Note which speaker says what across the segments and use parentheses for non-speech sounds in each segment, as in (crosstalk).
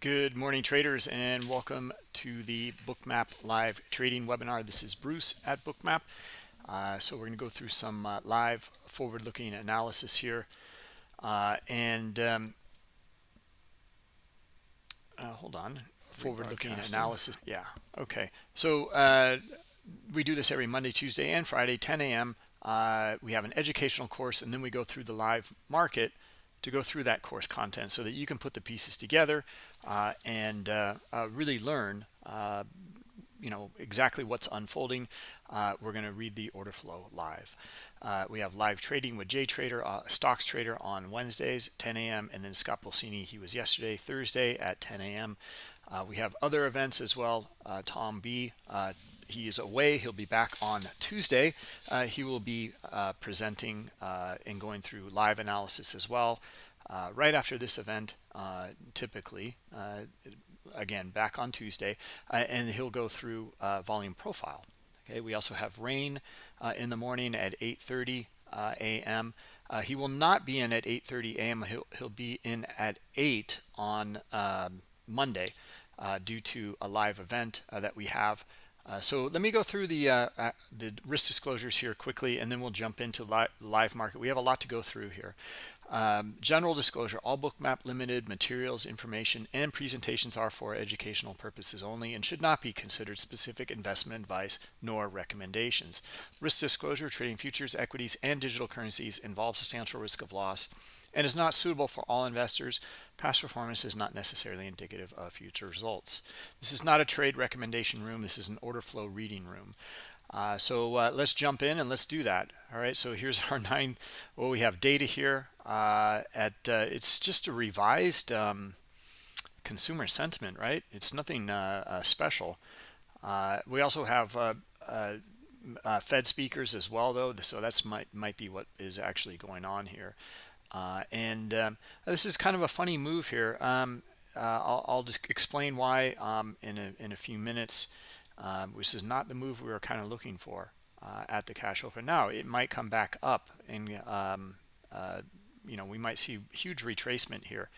Speaker 1: Good morning, traders, and welcome to the Bookmap live trading webinar. This is Bruce at Bookmap. Uh, so we're going to go through some uh, live forward-looking analysis here. Uh, and um, uh, hold on, forward-looking analysis. Yeah, okay. So uh, we do this every Monday, Tuesday, and Friday, 10 a.m. Uh, we have an educational course, and then we go through the live market to go through that course content so that you can put the pieces together uh, and uh, uh, really learn uh, you know exactly what's unfolding uh, we're going to read the order flow live uh, we have live trading with Jay Trader stocks trader on Wednesdays 10 a.m. and then Scott Pulcini he was yesterday Thursday at 10 a.m. we have other events as well Tom B he is away. He'll be back on tuesday. Uh, he will be uh, presenting uh, and going through live analysis as well uh, right after this event uh, typically uh, again back on tuesday and he'll go through volume profile. Okay we also have rain in the morning at 8 30 a.m he will not be in at 8.30 a.m he'll, he'll be in at 8 on um, monday due to a live event that we have uh, so let me go through the uh, uh, the risk disclosures here quickly, and then we'll jump into li live market. We have a lot to go through here. Um, general disclosure, all bookmap limited materials, information, and presentations are for educational purposes only and should not be considered specific investment advice nor recommendations. Risk disclosure, trading futures, equities, and digital currencies involves substantial risk of loss and is not suitable for all investors. Past performance is not necessarily indicative of future results. This is not a trade recommendation room. This is an order flow reading room. Uh, so uh, let's jump in and let's do that. All right, so here's (laughs) our nine. Well, we have data here uh, at, uh, it's just a revised um, consumer sentiment, right? It's nothing uh, uh, special. we also have Fed speakers as well, though, so that's might, might be what is actually going on here. Uh, and um, this is kind of a funny move here. Um, uh, I'll, I'll, just explain why um, in, a, in a few minutes. Um, this is not the move we were kind of looking for uh, at the cash open. Now, it might come back up and, um, uh, you know, we might see huge retracement here.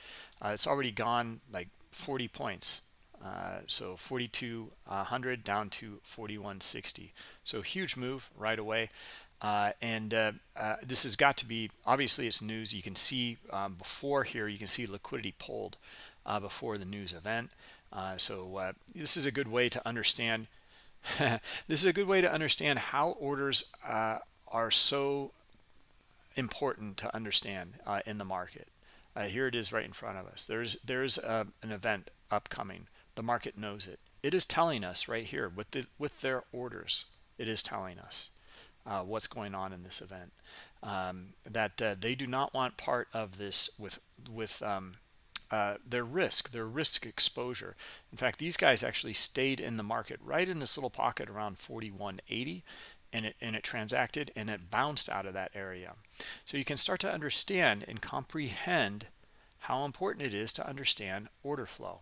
Speaker 1: Uh, it's already gone like 40 points. Uh, so 4200 down to 4160 so huge move right away uh, and uh, uh, this has got to be obviously it's news. You can see um, before here you can see liquidity pulled uh, before the news event. Uh, so uh, this is a good way to understand (laughs) this is a good way to understand how orders are so important to understand in the market. Here it is right in front of us. There's there's an event upcoming. The market knows it. It is telling us right here with the with their orders it is telling us uh, what's going on in this event. Um, that uh, they do not want part of this with with um, uh, their risk, their risk exposure. In fact, these guys actually stayed in the market right in this little pocket around 4180 and it, and it transacted and it bounced out of that area. So you can start to understand and comprehend how important it is to understand order flow.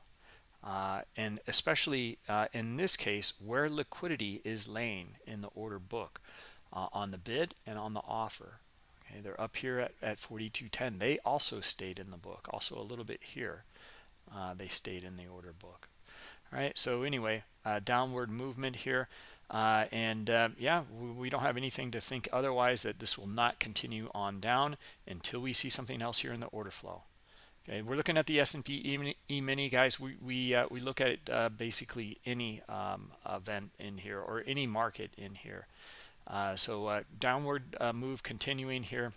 Speaker 1: Uh, and especially uh, in this case where liquidity is laying in the order book uh, on the bid and on the offer. Okay, they're up here at, at 42.10. They also stayed in the book, also a little bit here. Uh, they stayed in the order book. All right, so anyway, uh, downward movement here. Uh, and uh, yeah, we, we, don't have anything to think otherwise that this will not continue on down until we see something else here in the order flow. Okay, we're looking at the S&P E-mini, guys. We we uh, we look at uh, basically any um, event in here or any market in here. Uh, so uh, downward uh, move continuing here.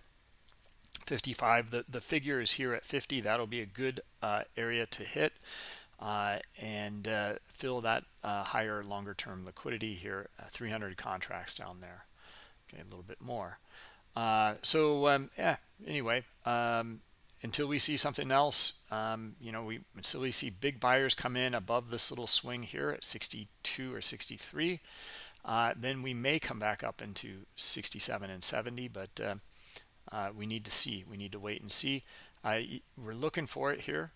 Speaker 1: 55 the the figure is here at 50 that'll be a good uh, area to hit uh, and uh, fill that higher longer term liquidity here. 300 contracts down there. Okay a little bit more. So um, yeah anyway um, until we see something else um, you know we until we see big buyers come in above this little swing here at 62 or 63 uh, then we may come back up into 67 and 70 but uh, uh, we need to see. We need to wait and see. We're looking for it here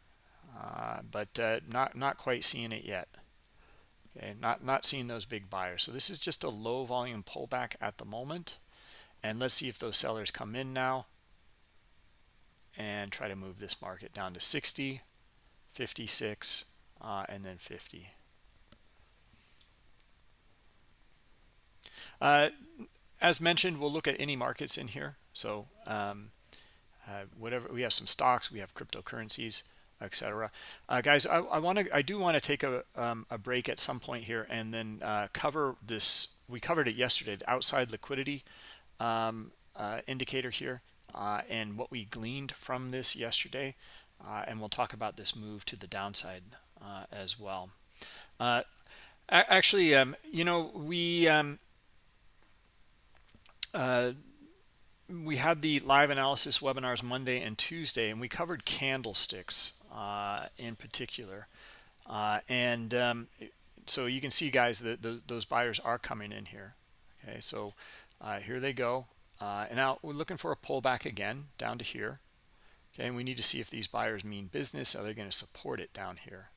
Speaker 1: uh, but uh, not not quite seeing it yet. Okay not not seeing those big buyers. So this is just a low volume pullback at the moment and let's see if those sellers come in now and try to move this market down to 60 56 uh, and then 50 uh, as mentioned we'll look at any markets in here. So um, uh, whatever we have some stocks we have cryptocurrencies etc uh, guys i, I want to i do want to take a, um, a break at some point here and then uh, cover this we covered it yesterday the outside liquidity um, uh, indicator here uh, and what we gleaned from this yesterday and we'll talk about this move to the downside as well. Actually um, you know we um, we had the live analysis webinars Monday and Tuesday, and we covered candlesticks uh, in particular. Uh, and um, so you can see, guys, that those buyers are coming in here. Okay, so uh, here they go. Uh, and now we're looking for a pullback again down to here. Okay, and we need to see if these buyers mean business. Are they going to support it down here?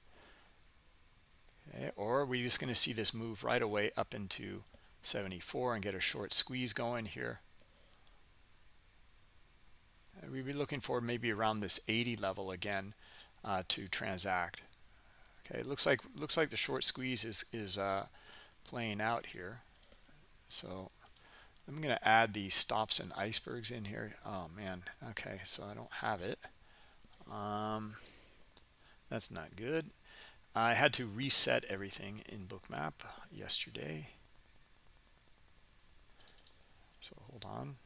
Speaker 1: Okay, or are we just going to see this move right away up into 74 and get a short squeeze going here? we'd be looking for maybe around this 80 level again uh, to transact. Okay, it looks like looks like the short squeeze is is uh, playing out here. So I'm going to add the stops and icebergs in here. Oh man, okay, so I don't have it. Um, that's not good. I had to reset everything in Bookmap yesterday. So hold on.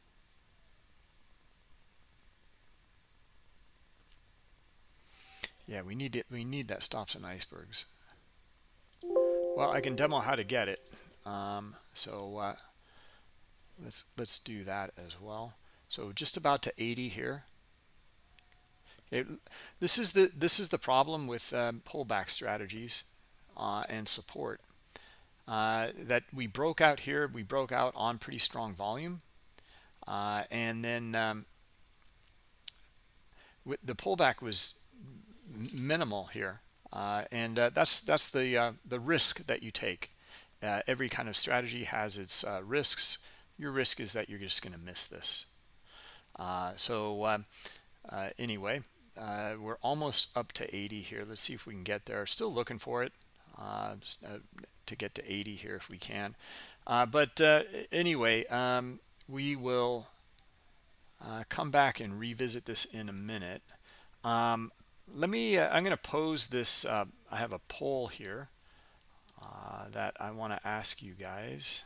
Speaker 1: Yeah, we need it. We need that stops and icebergs. Well, I can demo how to get it. Um, so uh, let's let's do that as well. So just about to 80 here. It, this is the this is the problem with um, pullback strategies uh, and support. Uh, that we broke out here. We broke out on pretty strong volume, uh, and then um, the pullback was minimal here. Uh, and uh, that's that's the uh, the risk that you take. Uh, every kind of strategy has its uh, risks. Your risk is that you're just going to miss this. So um, anyway we're almost up to 80 here. Let's see if we can get there. Still looking for it to get to 80 here if we can. But anyway um, we will come back and revisit this in a minute. Um, let me uh, i'm going to pose this uh, i have a poll here uh, that i want to ask you guys.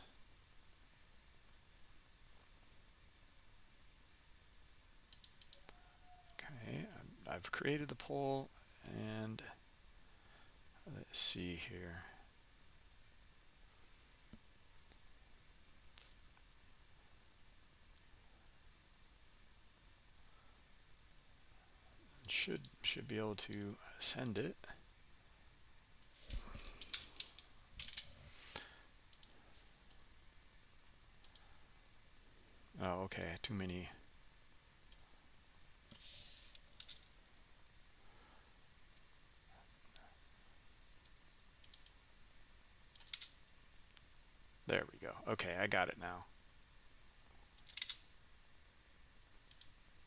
Speaker 1: Okay i've created the poll and let's see here should should be able to send it. Oh okay too many. There we go. Okay I got it now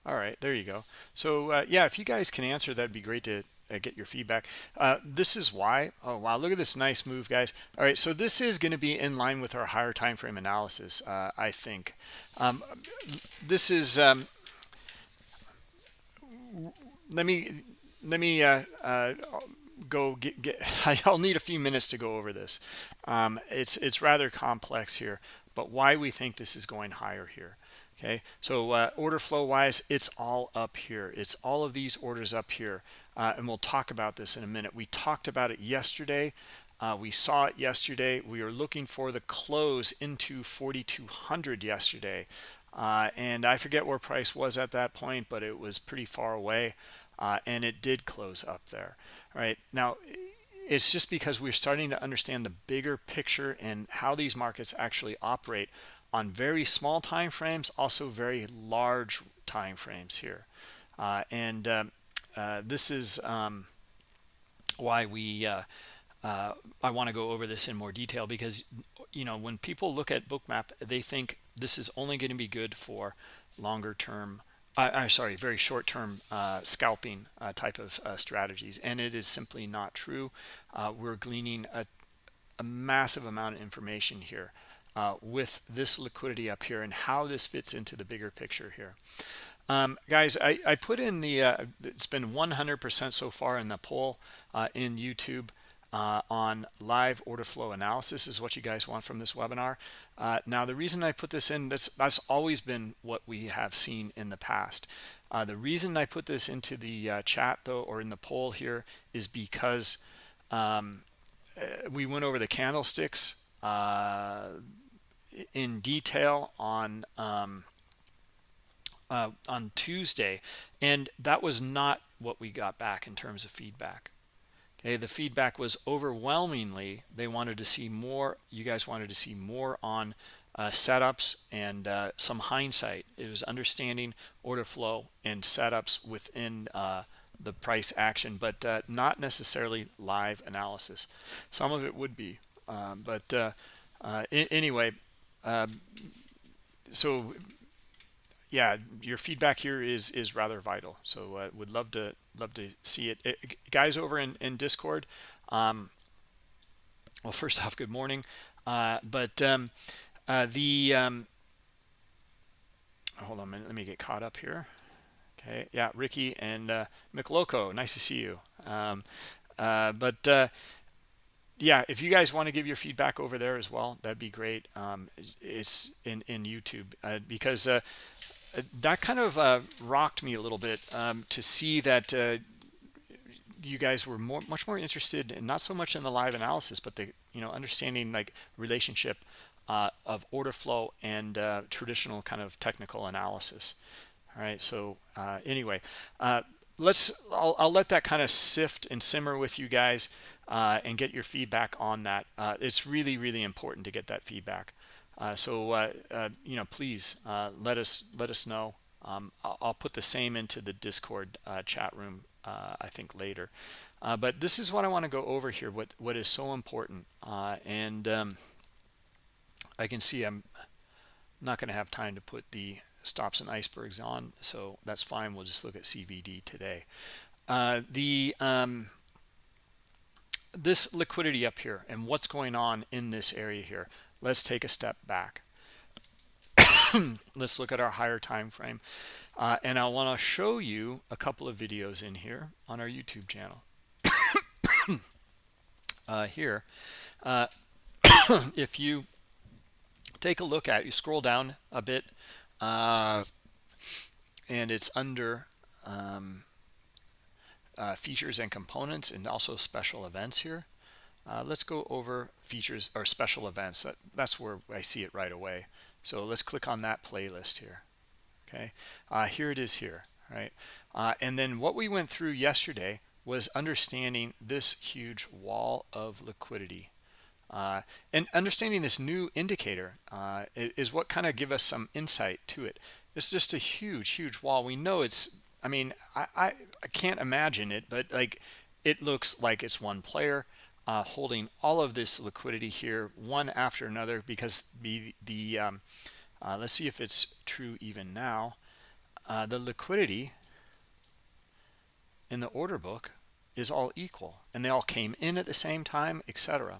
Speaker 1: all right there you go. So uh, yeah if you guys can answer that'd be great to uh, get your feedback. Uh, this is why oh wow look at this nice move guys. All right so this is going to be in line with our higher time frame analysis uh, I think. Um, this is um, let me let me uh, uh, go get, get (laughs) I'll need a few minutes to go over this. Um, it's it's rather complex here but why we think this is going higher here okay? So uh, order flow wise it's all up here. It's all of these orders up here uh, and we'll talk about this in a minute. We talked about it yesterday. Uh, we saw it yesterday. We were looking for the close into 4200 yesterday. Uh, and I forget where price was at that point but it was pretty far away uh, and it did close up there all right? Now it's just because we're starting to understand the bigger picture and how these markets actually operate on very small time frames also very large time frames here. Uh, and um, uh, this is um, why we uh, uh I want to go over this in more detail because you know when people look at bookmap they think this is only going to be good for longer term I'm sorry, very short-term uh, scalping uh, type of uh, strategies, and it is simply not true. Uh, we're gleaning a, a, massive amount of information here uh, with this liquidity up here and how this fits into the bigger picture here. Um, guys, I, I, put in the, uh, it's been 100% so far in the poll in YouTube uh, on live order flow analysis is what you guys want from this webinar. Uh, now, the reason I put this in, that's, that's always been what we have seen in the past. Uh, the reason I put this into the uh, chat, though, or in the poll here, is because um, uh, we went over the candlesticks uh, in detail on um, on Tuesday, and that was not what we got back in terms of feedback. Okay, the feedback was overwhelmingly they wanted to see more. You guys wanted to see more on uh, setups and uh, some hindsight. It was understanding order flow and setups within uh, the price action, but uh, not necessarily live analysis. Some of it would be, um, but uh, uh, anyway. Um, so yeah, your feedback here is is rather vital. So uh, would love to love to see it, it guys over in in Discord. Um, well, first (laughs) off, good morning. Uh, but um, uh, the um, hold on a minute, let me get caught up here. Okay, yeah, Ricky and uh, McLoco, nice to see you. Um, uh, but uh, yeah, if you guys want to give your feedback over there as well, that'd be great. Um, it's in in YouTube uh, because uh, that kind of uh, rocked me a little bit um, to see that uh, you guys were more, much more interested in not so much in the live analysis, but the you know understanding like relationship uh, of order flow and uh, traditional kind of technical analysis. All right. So anyway, let's I'll, I'll, let that kind of sift and simmer with you guys and get your feedback on that. it's really really important to get that feedback. Uh, so uh, uh, you know, please let us let us know. Um, I'll, I'll, put the same into the Discord chat room. I think later. but this is what I want to go over here. What what is so important, and um, I can see I'm not going to have time to put the stops and icebergs on, so that's fine. We'll just look at CVD today. Uh, the um, this liquidity up here and what's going on in this area here. Let's take a step back. (coughs) Let's look at our higher time frame. Uh, and I want to show you a couple of videos in here on our YouTube channel. (coughs) Uh, here uh, (coughs) if you take a look at you scroll down a bit uh, and it's under um, uh, features and components and also special events here uh, let's go over features or special events. That, that's where I see it right away. So let's click on that playlist here. Okay, uh, here it is here, right? Uh, and then what we went through yesterday was understanding this huge wall of liquidity. Uh, and understanding this new indicator uh, is what kind of give us some insight to it. It's just a huge, huge wall. We know it's, I mean, I, I, I can't imagine it, but like it looks like it's one player uh, holding all of this liquidity here one after another because the, the um, uh, let's see if it's true even now. Uh, the liquidity in the order book is all equal and they all came in at the same time etc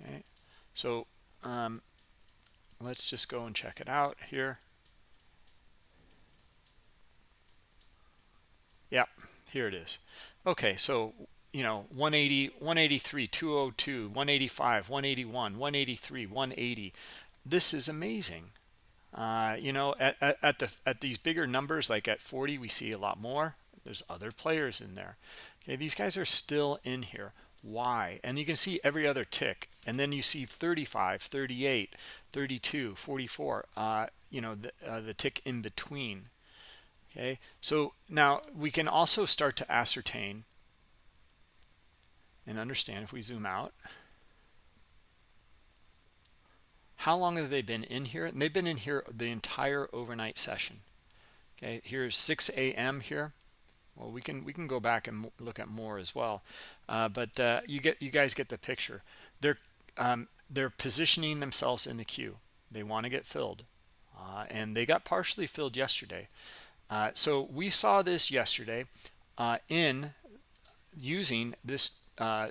Speaker 1: okay so um, let's just go and check it out here yeah here it is. Okay so you know 180 183 202 185 181 183 180 this is amazing. Uh, you know at, at, at, the at these bigger numbers like at 40 we see a lot more. There's other players in there. Okay these guys are still in here. Why? And you can see every other tick. And then you see 35 38 32 44 uh, you know the, uh, the tick in between okay so now we can also start to ascertain and understand if we zoom out. How long have they been in here? And they've been in here the entire overnight session. Okay here's 6 a.m here. Well we can we can go back and look at more as well. Uh, but uh, you get you guys get the picture. They're um, they're positioning themselves in the queue. They want to get filled. Uh, and they got partially filled yesterday Uh, so we saw this yesterday uh, in using this uh,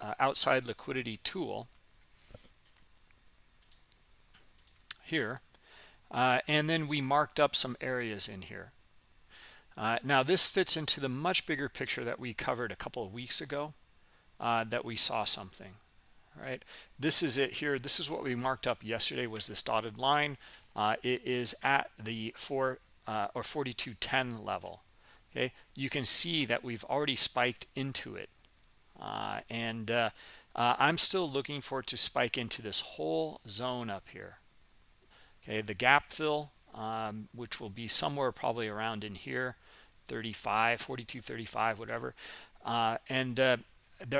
Speaker 1: uh, outside liquidity tool here. Uh, and then we marked up some areas in here. Now this fits into the much bigger picture that we covered a couple of weeks ago that we saw something right this is it here this is what we marked up yesterday was this dotted line uh, it is at the 4 uh, or 4210 level okay? You can see that we've already spiked into it. Uh, and uh, uh, I'm still looking for it to spike into this whole zone up here okay? The gap fill um, which will be somewhere probably around in here 35 42 35 whatever. Uh, and uh,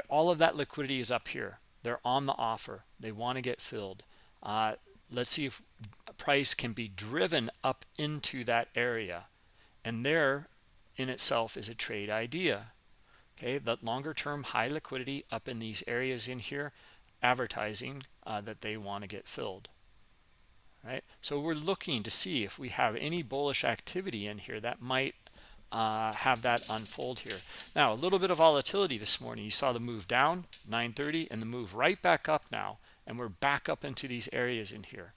Speaker 1: all of that liquidity is up here. They're on the offer. They want to get filled let's see if price can be driven up into that area. And there in itself is a trade idea. Okay the longer term high liquidity up in these areas in here advertising uh, that they want to get filled. Right? So we're looking to see if we have any bullish activity in here that might uh, have that unfold here. Now a little bit of volatility this morning. You saw the move down 930 and the move right back up now and we're back up into these areas in here.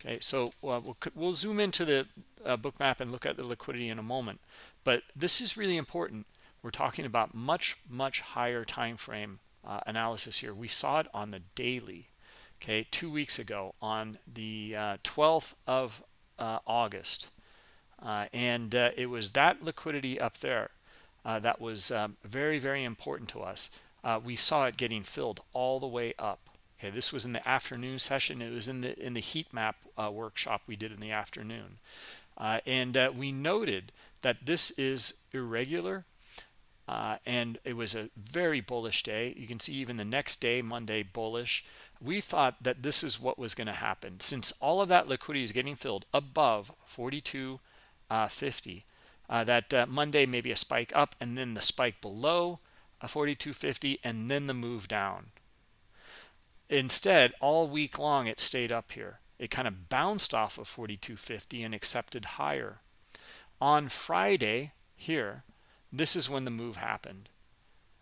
Speaker 1: Okay so uh, we'll, we'll zoom into the uh, Bookmap and look at the liquidity in a moment but this is really important. We're talking about much much higher time frame uh, analysis here. We saw it on the daily okay two weeks ago on the 12th uh, of uh, August uh, and it was that liquidity up there that was um, very very important to us. We saw it getting filled all the way up okay this was in the afternoon session. It was in the in the heat map uh, workshop we did in the afternoon. Uh, and we noted that this is irregular and it was a very bullish day. You can see even the next day monday bullish. We thought that this is what was going to happen. Since all of that liquidity is getting filled above 42.50, uh, uh, that uh, monday maybe a spike up and then the spike below a 4250 and then the move down instead all week long it stayed up here. It kind of bounced off of 4250 and accepted higher. On friday here this is when the move happened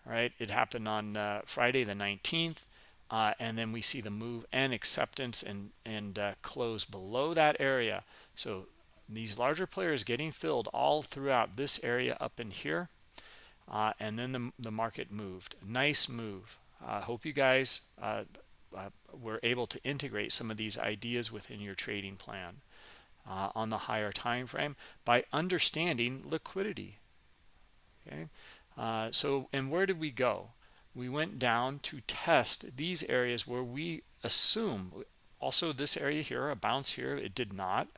Speaker 1: right? It happened on uh, friday the 19th uh, and then we see the move and acceptance and and uh, close below that area. So these larger players getting filled all throughout this area up in here uh, and then the, the market moved. Nice move. Uh, hope you guys uh, were able to integrate some of these ideas within your trading plan uh, on the higher time frame by understanding liquidity. Okay? Uh, so and where did we go? We went down to test these areas where we assume also this area here a bounce here it did not.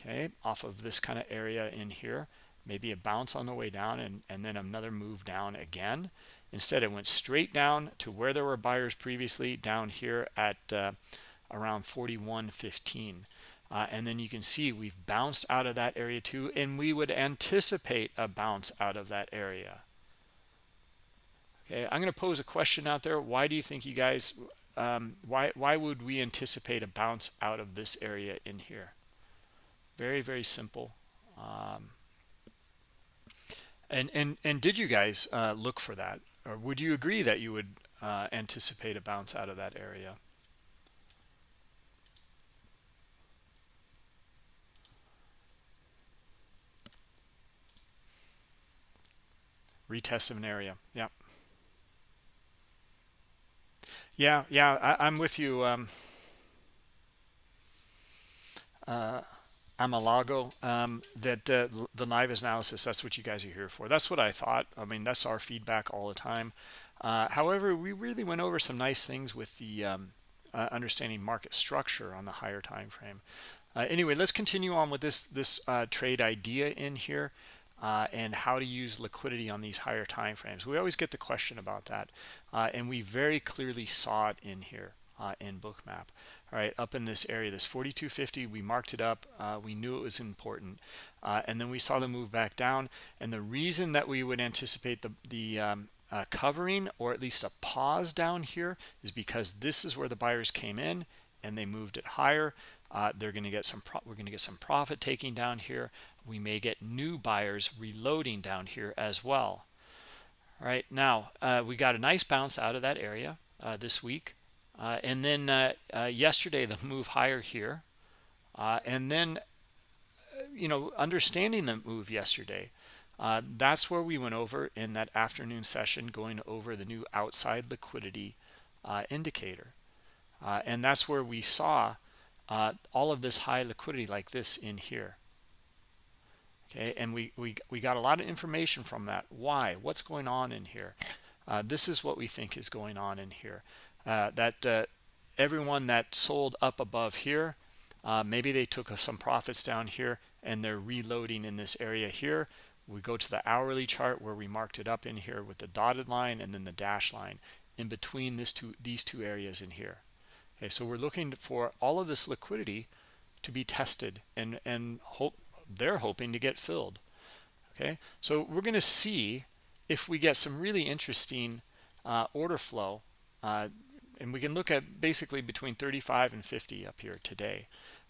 Speaker 1: Okay? Off of this kind of area in here maybe a bounce on the way down and, and then another move down again instead it went straight down to where there were buyers previously down here at uh, around 41.15 uh, and then you can see we've bounced out of that area too and we would anticipate a bounce out of that area. Okay i'm going to pose a question out there. Why do you think you guys um, why why would we anticipate a bounce out of this area in here? Very very simple. Um, and and and did you guys uh, look for that? Or would you agree that you would uh, anticipate a bounce out of that area? Retest of an area yeah yeah yeah I, am with you um, uh, Amalago, um, that uh, the NIVAS analysis, that's what you guys are here for. That's what I thought. I mean, that's our feedback all the time. Uh, however, we really went over some nice things with the um, uh, understanding market structure on the higher time frame. Uh, anyway, let's continue on with this this uh, trade idea in here uh, and how to use liquidity on these higher time frames. We always get the question about that, and we very clearly saw it in here in Bookmap all right up in this area this 4250 we marked it up uh, we knew it was important. Uh, and then we saw the move back down and the reason that we would anticipate the the um, uh, covering or at least a pause down here is because this is where the buyers came in and they moved it higher. Uh, they're going to get some we're going to get some profit taking down here. We may get new buyers reloading down here as well. All right now uh, we got a nice bounce out of that area uh, this week uh, and then uh, uh, yesterday the move higher here. And then you know understanding the move yesterday that's where we went over in that afternoon session going over the new outside liquidity indicator. And that's where we saw uh, all of this high liquidity like this in here. Okay and we we, we got a lot of information from that. Why? What's going on in here? Uh, this is what we think is going on in here. uh, that uh, everyone that sold up above here uh, maybe they took some profits down here and they're reloading in this area here. We go to the hourly chart where we marked it up in here with the dotted line and then the dash line in between this two these two areas in here. Okay so we're looking for all of this liquidity to be tested and and hope they're hoping to get filled. Okay so we're going to see if we get some really interesting uh, order flow uh, and we can look at basically between 35 and 50 up here today.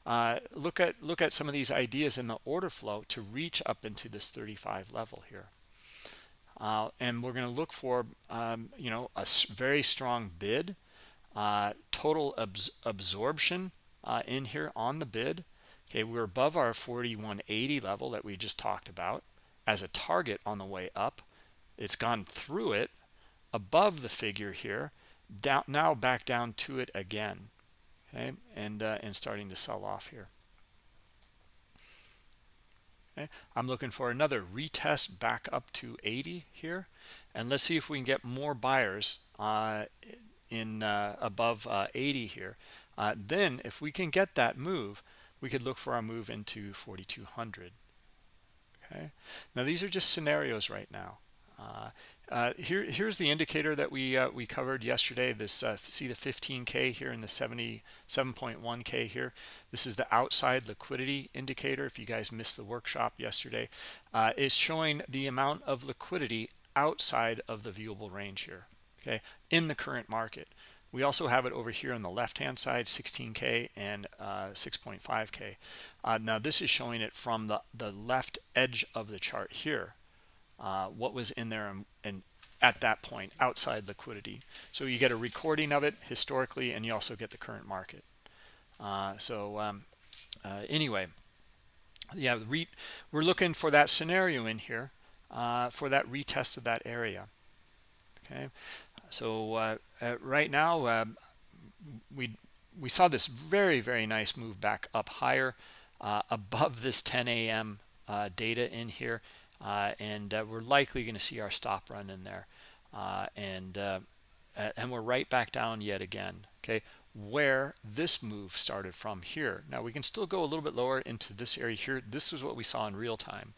Speaker 1: Uh, look at look at some of these ideas in the order flow to reach up into this 35 level here. Uh, and we're going to look for um, you know a very strong bid uh, total abs absorption uh, in here on the bid. Okay we're above our 4180 level that we just talked about as a target on the way up. It's gone through it above the figure here down now back down to it again okay and uh, and starting to sell off here. Okay i'm looking for another retest back up to 80 here and let's see if we can get more buyers uh, in uh, above uh, 80 here. Uh, then if we can get that move we could look for our move into 4200 okay? Now these are just scenarios right now uh, uh, here here's the indicator that we uh, we covered yesterday this see the 15k here in the 77.1k here. This is the outside liquidity indicator. If you guys missed the workshop yesterday is showing the amount of liquidity outside of the viewable range here okay in the current market. We also have it over here on the left hand side 16k and uh, 6.5k uh, now this is showing it from the the left edge of the chart here uh, what was in there and, and, at that point outside liquidity. So you get a recording of it historically and you also get the current market. Uh, so um, uh, anyway yeah we're looking for that scenario in here uh, for that retest of that area. Okay? So uh, uh, right now uh, we we saw this very very nice move back up higher above this 10 a.m data in here and we're likely going to see our stop run in there. And and we're right back down yet again okay? Where this move started from here. Now we can still go a little bit lower into this area here. This is what we saw in real time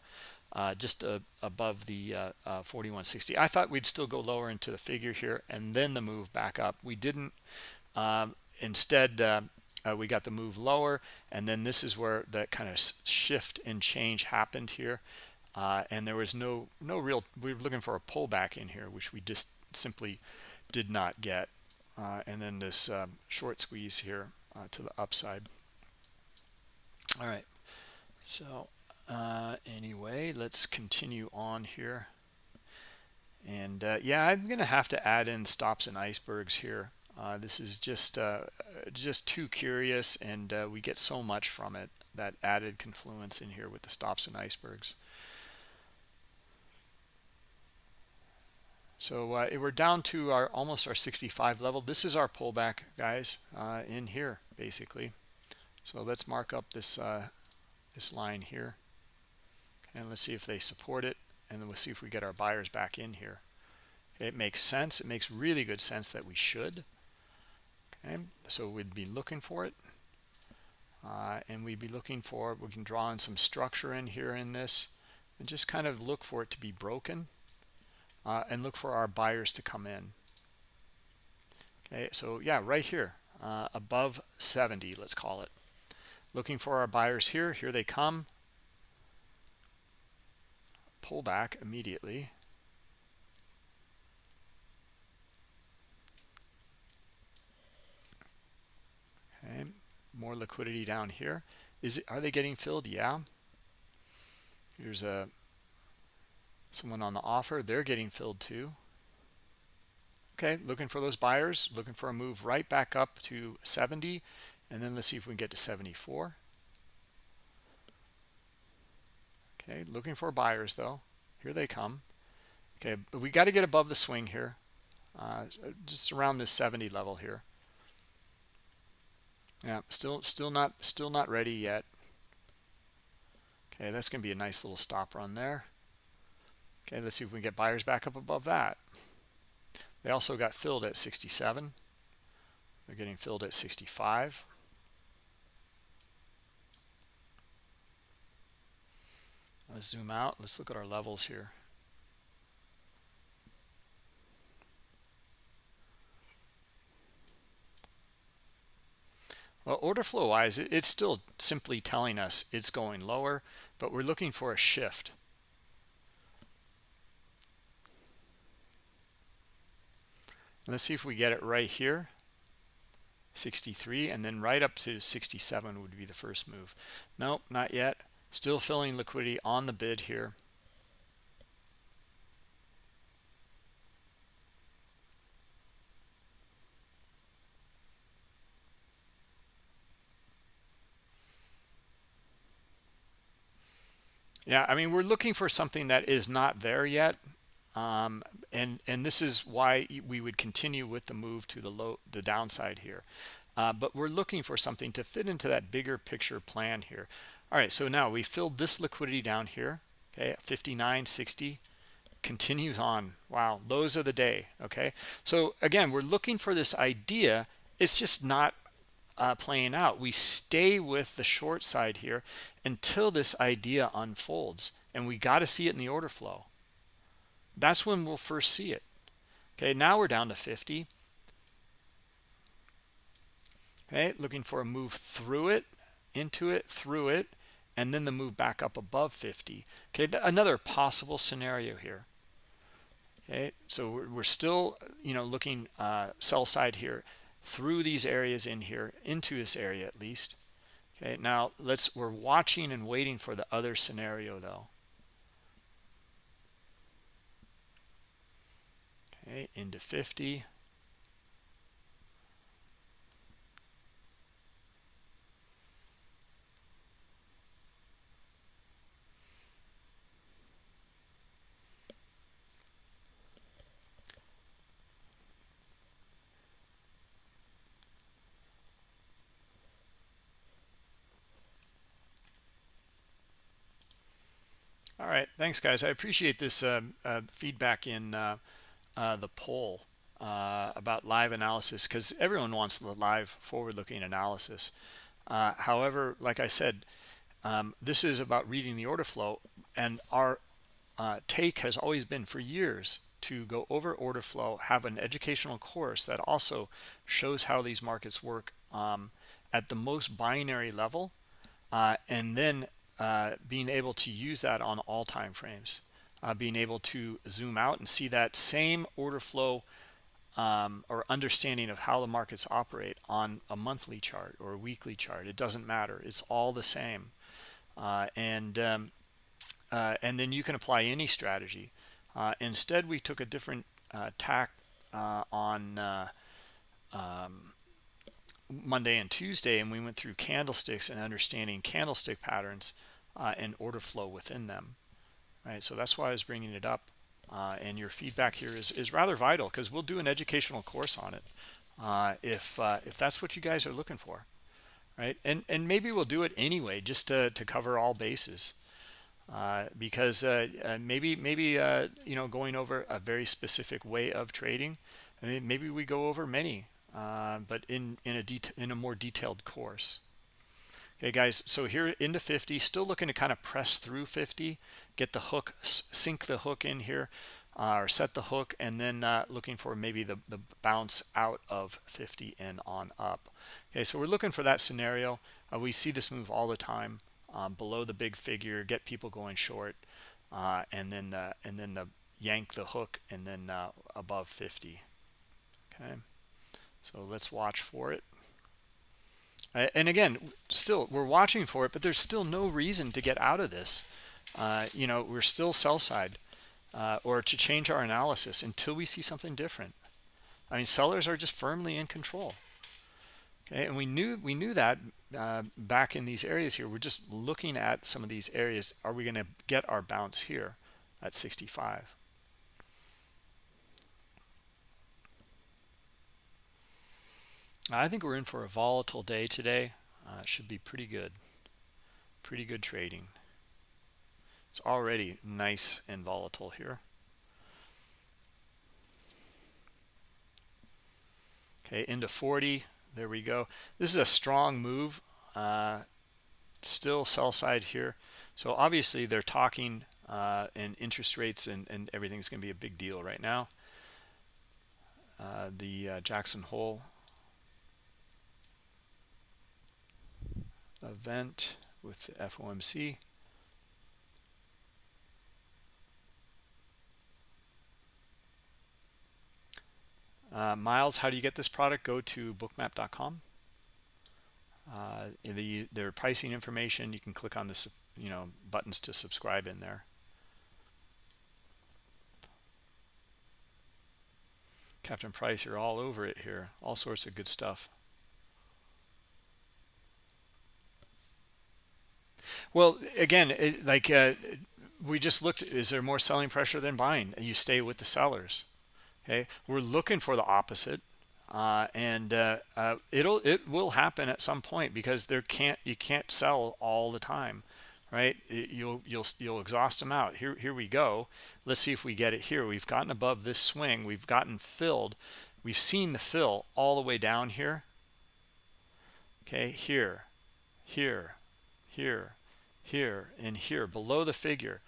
Speaker 1: uh, just uh, above the uh, uh 4160 i thought we'd still go lower into the figure here and then the move back up. We didn't. Um, instead uh, uh, we got the move lower and then this is where that kind of shift and change happened here and there was no no real we were looking for a pullback in here which we just simply did not get. And then this um, short squeeze here to the upside. All right so uh, anyway let's continue on here. And uh, yeah i'm gonna have to add in stops and icebergs here. Uh, this is just uh, just too curious and uh, we get so much from it that added confluence in here with the stops and icebergs so uh, we're down to our almost our 65 level. This is our pullback guys in here basically. So let's mark up this this line here and let's see if they support it and then we'll see if we get our buyers back in here. It makes sense. It makes really good sense that we should. Okay so we'd be looking for it. Uh, and we'd be looking for we can draw in some structure in here in this and just kind of look for it to be broken uh, and look for our buyers to come in. Okay so yeah right here uh, above 70 let's call it. Looking for our buyers here here they come. Pull back immediately. Okay, more liquidity down here. Is it are they getting filled? Yeah. Here's a someone on the offer they're getting filled too. Okay looking for those buyers looking for a move right back up to 70 and then let's see if we can get to 74 okay looking for buyers though. Here they come. Okay but we got to get above the swing here uh, just around this 70 level here. Yeah still still not still not ready yet. Okay that's gonna be a nice little stop run there okay let's see if we can get buyers back up above that. They also got filled at 67 they're getting filled at 65 let's zoom out. Let's look at our levels here. Well, order flow wise, it's still simply telling us it's going lower, but we're looking for a shift. Let's see if we get it right here. 63 and then right up to 67 would be the first move. Nope, not yet. Still filling liquidity on the bid here. Yeah, I mean, we're looking for something that is not there yet. Um, and and this is why we would continue with the move to the low the downside here uh, but we're looking for something to fit into that bigger picture plan here all right so now we filled this liquidity down here okay 59 60 continues on wow those are the day okay so again we're looking for this idea it's just not uh, playing out. We stay with the short side here until this idea unfolds. And we got to see it in the order flow. That's when we'll first see it. Okay, now we're down to 50. Okay, looking for a move through it, into it, through it, and then the move back up above 50. Okay, another possible scenario here. Okay, so we're still, you know, looking uh, sell side here through these areas in here into this area at least okay now let's we're watching and waiting for the other scenario though okay into 50 All right, thanks, guys. I appreciate this uh, uh, feedback in uh, uh the poll uh, about live analysis because everyone wants the live forward-looking analysis. Uh, however, like I said, um, this is about reading the order flow, and our take has always been for years to go over order flow, have an educational course that also shows how these markets work um, at the most binary level, and then uh, being able to use that on all time frames, uh, being able to zoom out and see that same order flow um, or understanding of how the markets operate on a monthly chart or a weekly chart. It doesn't matter. It's all the same. Uh, and um, uh, and then you can apply any strategy. Uh, instead, we took a different tack on um, Monday and Tuesday, and we went through candlesticks and understanding candlestick patterns uh, and order flow within them right? So that's why i was bringing it up uh, and your feedback here is, is rather vital because we'll do an educational course on it uh, if uh, if that's what you guys are looking for right? And and maybe we'll do it anyway just to, to cover all bases uh, because uh, maybe maybe you know going over a very specific way of trading I mean, maybe we go over many but in in a in a more detailed course Okay, guys, so here into 50, still looking to kind of press through 50, get the hook, sink the hook in here, uh, or set the hook, and then uh, looking for maybe the, the bounce out of 50 and on up. Okay, so we're looking for that scenario. Uh, we see this move all the time um, below the big figure, get people going short, uh, and then the, and then the yank the hook, and then uh, above 50. Okay, so let's watch for it. And again still we're watching for it but there's still no reason to get out of this. Uh, you know we're still sell side uh, or to change our analysis until we see something different. I mean sellers are just firmly in control. Okay and we knew we knew that uh, back in these areas here. We're just looking at some of these areas. Are we going to get our bounce here at 65 I think we're in for a volatile day today. Uh, should be pretty good. Pretty good trading. It's already nice and volatile here. Okay, into 40. There we go. This is a strong move. Uh, still sell side here. So obviously they're talking uh, and interest rates and, and everything's going to be a big deal right now. Uh, the uh, Jackson Hole event with the FOMC. Uh, Miles, how do you get this product? Go to bookmap.com. Uh, the their pricing information. You can click on the you know, buttons to subscribe in there. Captain Price, you're all over it here. All sorts of good stuff. Well, again, it, like uh, we just looked, is there more selling pressure than buying? You stay with the sellers. Okay, we're looking for the opposite, uh, and uh, uh, it'll it will happen at some point because there can't you can't sell all the time, right? You'll you'll you'll exhaust them out. Here here we go. Let's see if we get it here. We've gotten above this swing. We've gotten filled. We've seen the fill all the way down here. Okay, here, here, here, here and here below the figure.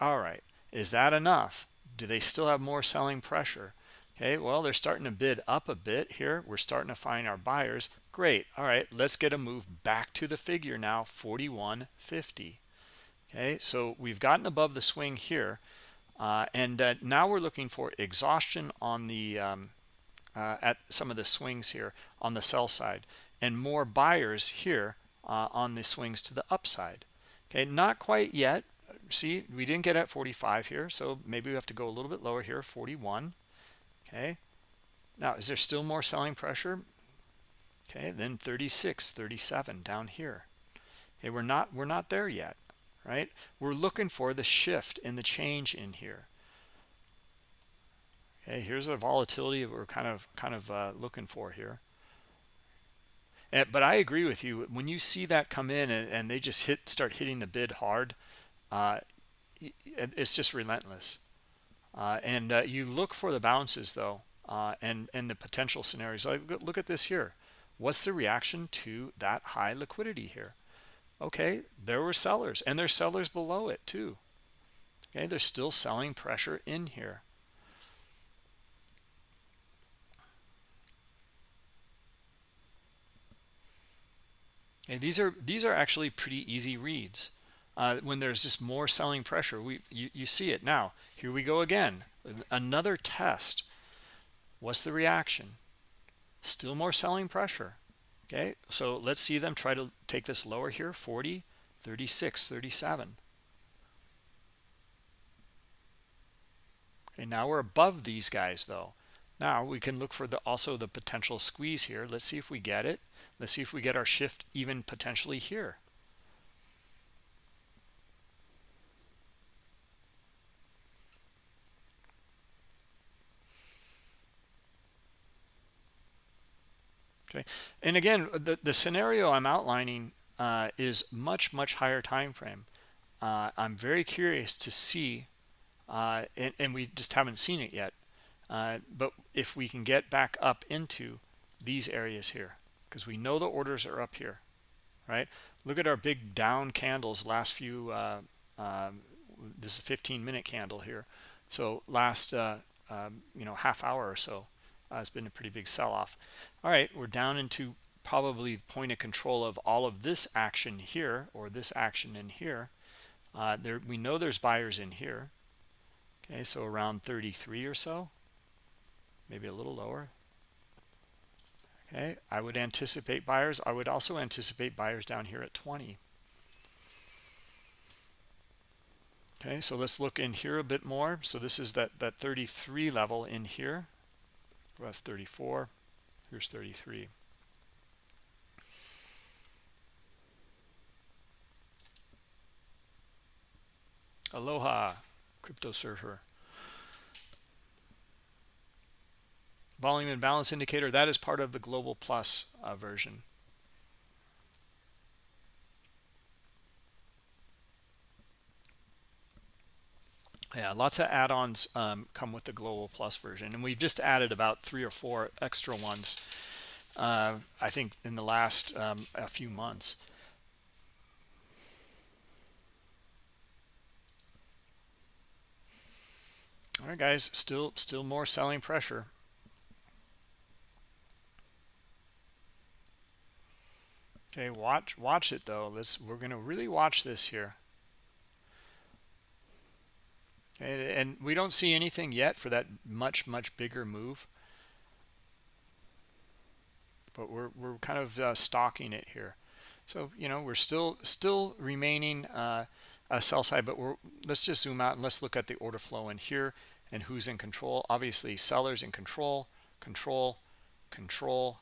Speaker 1: All right is that enough? Do they still have more selling pressure? Okay well they're starting to bid up a bit here. We're starting to find our buyers. Great. All right let's get a move back to the figure now 4150 okay so we've gotten above the swing here uh, and uh, now we're looking for exhaustion on the um, uh, at some of the swings here on the sell side and more buyers here uh, on the swings to the upside okay not quite yet. See we didn't get at 45 here so maybe we have to go a little bit lower here 41 okay. Now is there still more selling pressure? Okay then 36 37 down here. Okay we're not we're not there yet right? We're looking for the shift in the change in here. Okay here's the volatility we're kind of kind of uh, looking for here. and, but I agree with you. When you see that come in and, and they just hit, start hitting the bid hard, uh, it's just relentless. Uh, and uh, you look for the bounces though, uh, and and the potential scenarios. Like look at this here. What's the reaction to that high liquidity here? Okay, there were sellers, and there's sellers below it too. Okay, there's still selling pressure in here. Okay, these are these are actually pretty easy reads. Uh, when there's just more selling pressure, we you, you see it now. Here we go again. Another test. What's the reaction? Still more selling pressure. Okay, so let's see them try to take this lower here 40, 36, 37. Okay, now we're above these guys though. Now we can look for the also the potential squeeze here. Let's see if we get it. Let's see if we get our shift even potentially here. Okay, and again, the, the scenario I'm outlining uh, is much, much higher time frame. Uh, I'm very curious to see, uh, and, and, we just haven't seen it yet, uh, but if we can get back up into these areas here because we know the orders are up here, right? Look at our big down candles last few, uh, um, this is a 15 minute candle here. So last, uh, um, you know, half hour or so uh, has been a pretty big sell off. All right, we're down into probably the point of control of all of this action here or this action in here. Uh, there, we know there's buyers in here. Okay, so around 33 or so, maybe a little lower, okay i would anticipate buyers i would also anticipate buyers down here at 20 okay so let's look in here a bit more. So this is that that 33 level in here. That's 34 here's 33 aloha crypto surfer volume and balance indicator that is part of the global plus uh, version. Yeah lots of add-ons um, come with the global plus version and we've just added about three or four extra ones uh, i think in the last um, a few months. All right guys still still more selling pressure okay watch watch it though. Let's we're going to really watch this here. And, and we don't see anything yet for that much much bigger move. But we're, we're kind of uh, stalking it here. So you know we're still still remaining uh, a sell side but we're let's just zoom out and let's look at the order flow in here and who's in control. Obviously sellers in control control control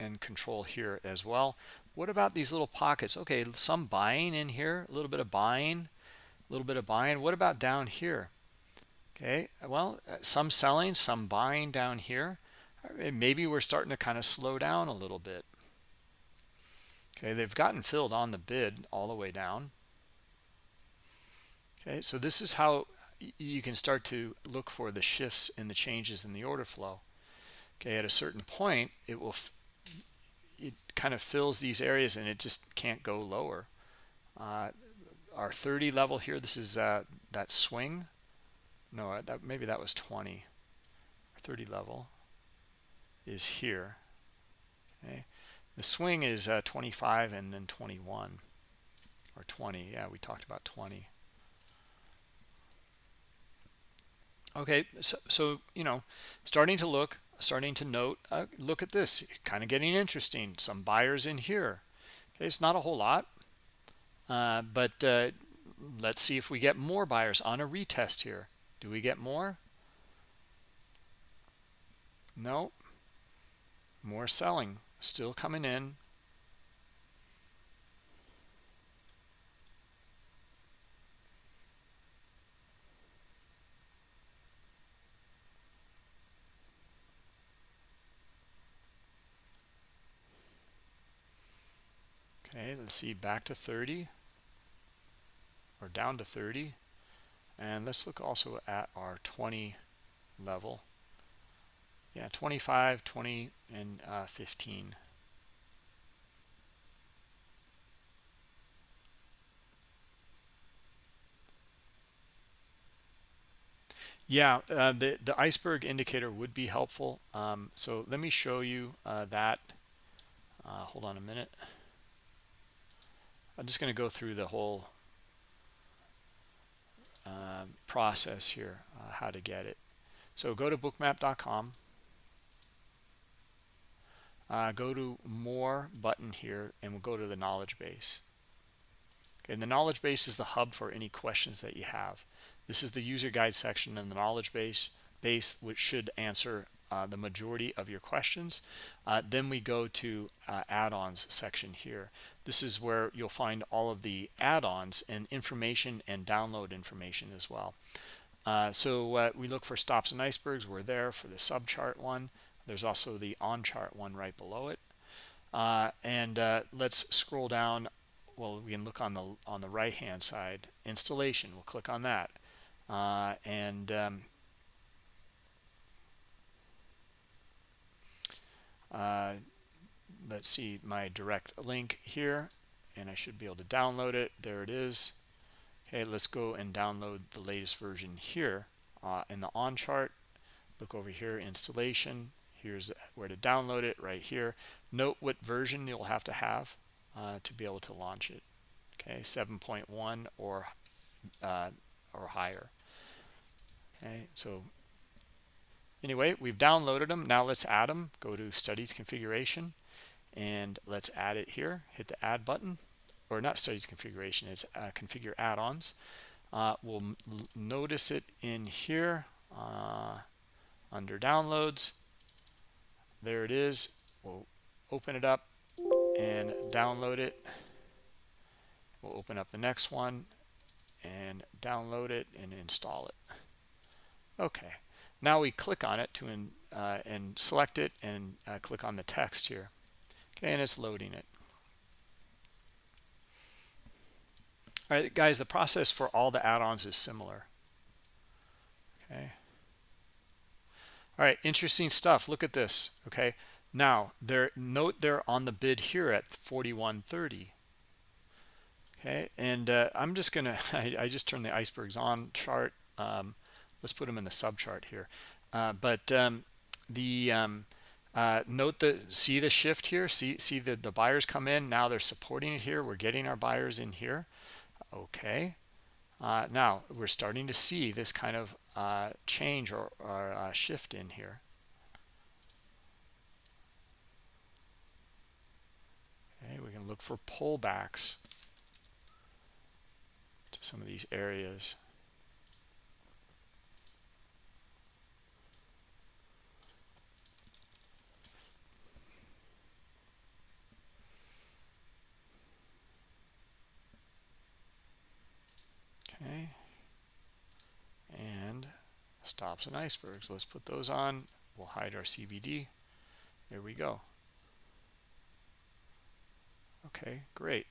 Speaker 1: and control here as well what about these little pockets? Okay some buying in here a little bit of buying a little bit of buying. What about down here? Okay well uh, some selling some buying down here. Uh, maybe we're starting to kind of slow down a little bit. Okay they've gotten filled on the bid all the way down. Okay so this is how you can start to look for the shifts and the changes in the order flow. Okay at a certain point it will it kind of fills these areas and it just can't go lower. Uh, our 30 level here this is uh, that swing. No uh, that maybe that was 20 30 level is here. Okay. The swing is uh, 25 and then 21 or 20 yeah we talked about 20 okay so, so you know starting to look starting to note uh, look at this kind of getting interesting some buyers in here okay it's not a whole lot uh, but uh, let's see if we get more buyers on a retest here do we get more? No. More selling. Still coming in. Okay, let's see, back to 30 or down to 30 and let's look also at our 20 level. Yeah 25 20 and uh, 15 yeah uh, the the iceberg indicator would be helpful. Um, so let me show you uh, that. Uh, hold on a minute I'm just going to go through the whole um, process here, uh, how to get it. So go to bookmap.com. Uh, go to more button here and we'll go to the knowledge base. Okay, and the knowledge base is the hub for any questions that you have. This is the user guide section in the knowledge base, base which should answer uh, the majority of your questions. Uh, then we go to uh, add-ons section here. This is where you'll find all of the add-ons and information and download information as well. Uh, so uh, we look for stops and icebergs. We're there for the subchart one. There's also the on-chart one right below it. Uh, and let's scroll down. Well, we can look on the on the right-hand side. Installation. We'll click on that. and um, uh, let's see my direct link here and I should be able to download it. There it is. Okay let's go and download the latest version here uh, in the on chart. Look over here installation. Here's where to download it right here. Note what version you'll have to have uh, to be able to launch it. Okay 7.1 or uh, or higher. Okay so anyway we've downloaded them. Now let's add them. Go to studies configuration and let's add it here. Hit the add button. Or not studies configuration it's uh, configure add-ons. Uh, we'll notice it in here uh, under downloads. There it is. We'll open it up and download it. We'll open up the next one and download it and install it. Okay. Now we click on it to in, uh, and select it and uh, click on the text here okay and it's loading it. All right guys the process for all the add-ons is similar. Okay. All right interesting stuff. Look at this. Okay. Now there note they're on the bid here at 4130 okay and uh, i'm just gonna (laughs) I, I, just turned the icebergs on chart. Um, let's put them in the sub chart here. Uh, but um, the um, uh, note the see the shift here. See see the the buyers come in. Now they're supporting it here. We're getting our buyers in here. Okay. Uh, now we're starting to see this kind of uh, change or, or uh, shift in here. Okay we can look for pullbacks to some of these areas okay. And stops and icebergs. Let's put those on. We'll hide our CVD there we go. Okay great.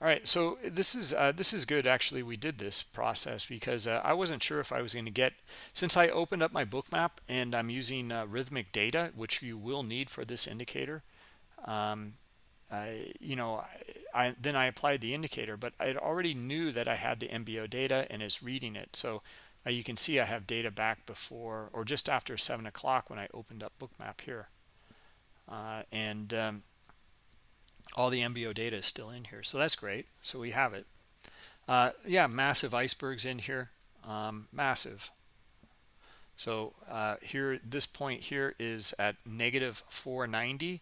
Speaker 1: All right so this is uh, this is good actually we did this process because uh, I wasn't sure if I was going to get since I opened up my Bookmap and I'm using uh, Rithmic data which you will need for this indicator um, You know, I, I, then I applied the indicator, but I already knew that I had the MBO data and is reading it. So uh, you can see I have data back before or just after seven o'clock when I opened up Bookmap here, uh, and um, all the MBO data is still in here. So that's great. So we have it. Uh, yeah, massive icebergs in here, um, massive. So uh, here, this point here is at negative 490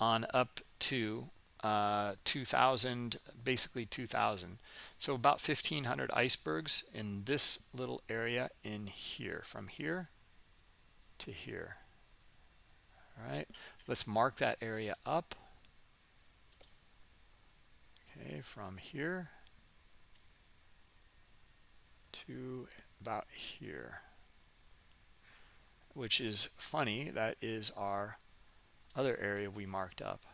Speaker 1: on up to uh, 2000 basically 2000 so about 1500 icebergs in this little area in here from here to here. All right let's mark that area up. Okay from here to about here. Which is funny that is our other area we marked up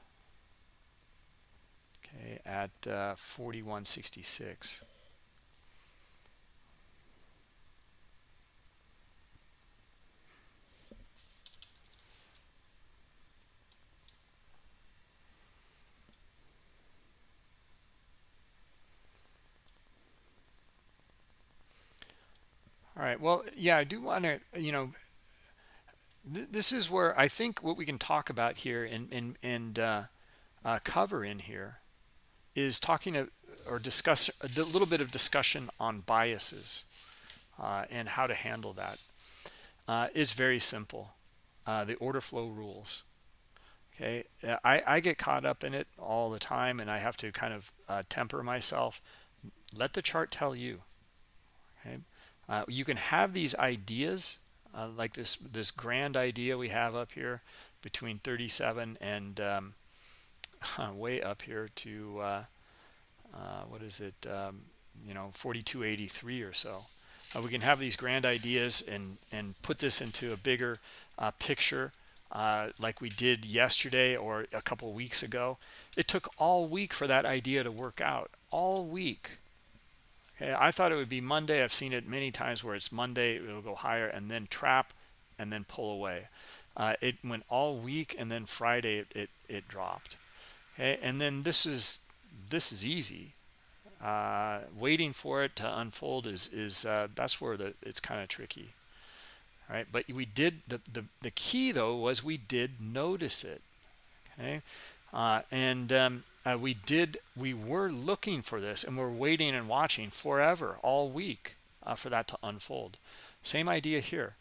Speaker 1: okay at uh, 4166 all right well yeah i do want to you know th this is where i think what we can talk about here and and and uh, uh, cover in here is talking or discuss a little bit of discussion on biases uh, and how to handle that. Uh, is very simple. Uh, the order flow rules. Okay, uh, I, I get caught up in it all the time, and I have to kind of uh, temper myself. Let the chart tell you. Okay, uh, you can have these ideas like this this grand idea we have up here between 37 and um, (laughs) way up here to uh, uh, what is it um, you know 4283 or so. Uh, we can have these grand ideas and and put this into a bigger uh, picture uh, like we did yesterday or a couple weeks ago. It took all week for that idea to work out. All week. Okay I thought it would be Monday. I've seen it many times where it's Monday it'll go higher and then trap and then pull away. Uh, it went all week and then Friday it, it, it dropped okay and then this is this is easy uh, waiting for it to unfold is is uh, that's where the it's kind of tricky right but we did the, the the key though was we did notice it okay uh, and um, uh, we did we were looking for this and we're waiting and watching forever all week uh, for that to unfold same idea here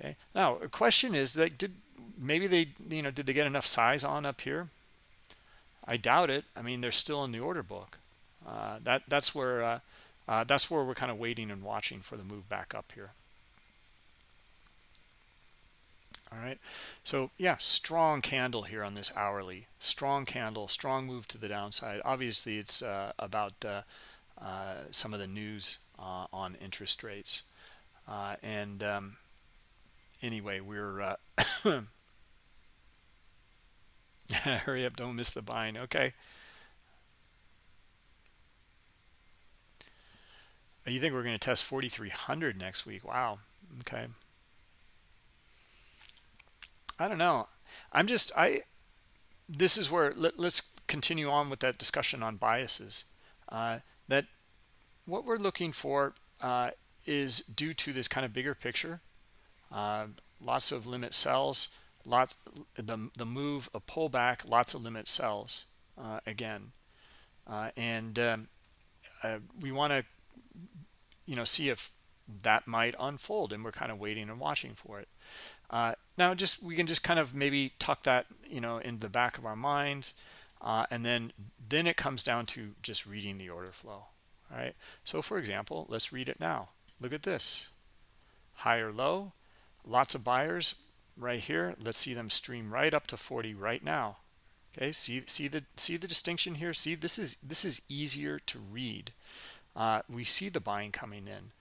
Speaker 1: Okay. Now, a question is that did maybe they you know did they get enough size on up here? I doubt it. I mean, they're still in the order book. Uh, that that's where uh, uh, that's where we're kind of waiting and watching for the move back up here. All right. So yeah, strong candle here on this hourly. Strong candle, strong move to the downside. Obviously, it's uh, about uh, uh, some of the news on interest rates. and um, anyway, we're (coughs) (laughs) hurry up, don't miss the buying. Okay. You think we're going to test 4,300 next week? Wow. Okay. I don't know. I'm just, I, this is where, let, us continue on with that discussion on biases. Uh, that what we're looking for uh, is due to this kind of bigger picture. Uh, lots of limit sells, lots the the move a pullback, lots of limit sells uh, again, uh, and um, uh, we want to you know see if that might unfold, and we're kind of waiting and watching for it. Uh, now, just we can just kind of maybe tuck that you know in the back of our minds, uh, and then then it comes down to just reading the order flow. All right. So, for example, let's read it now. Look at this higher low, lots of buyers right here. Let's see them stream right up to 40 right now. Okay see see the see the distinction here? See this is this is easier to read. Uh, we see the buying coming in.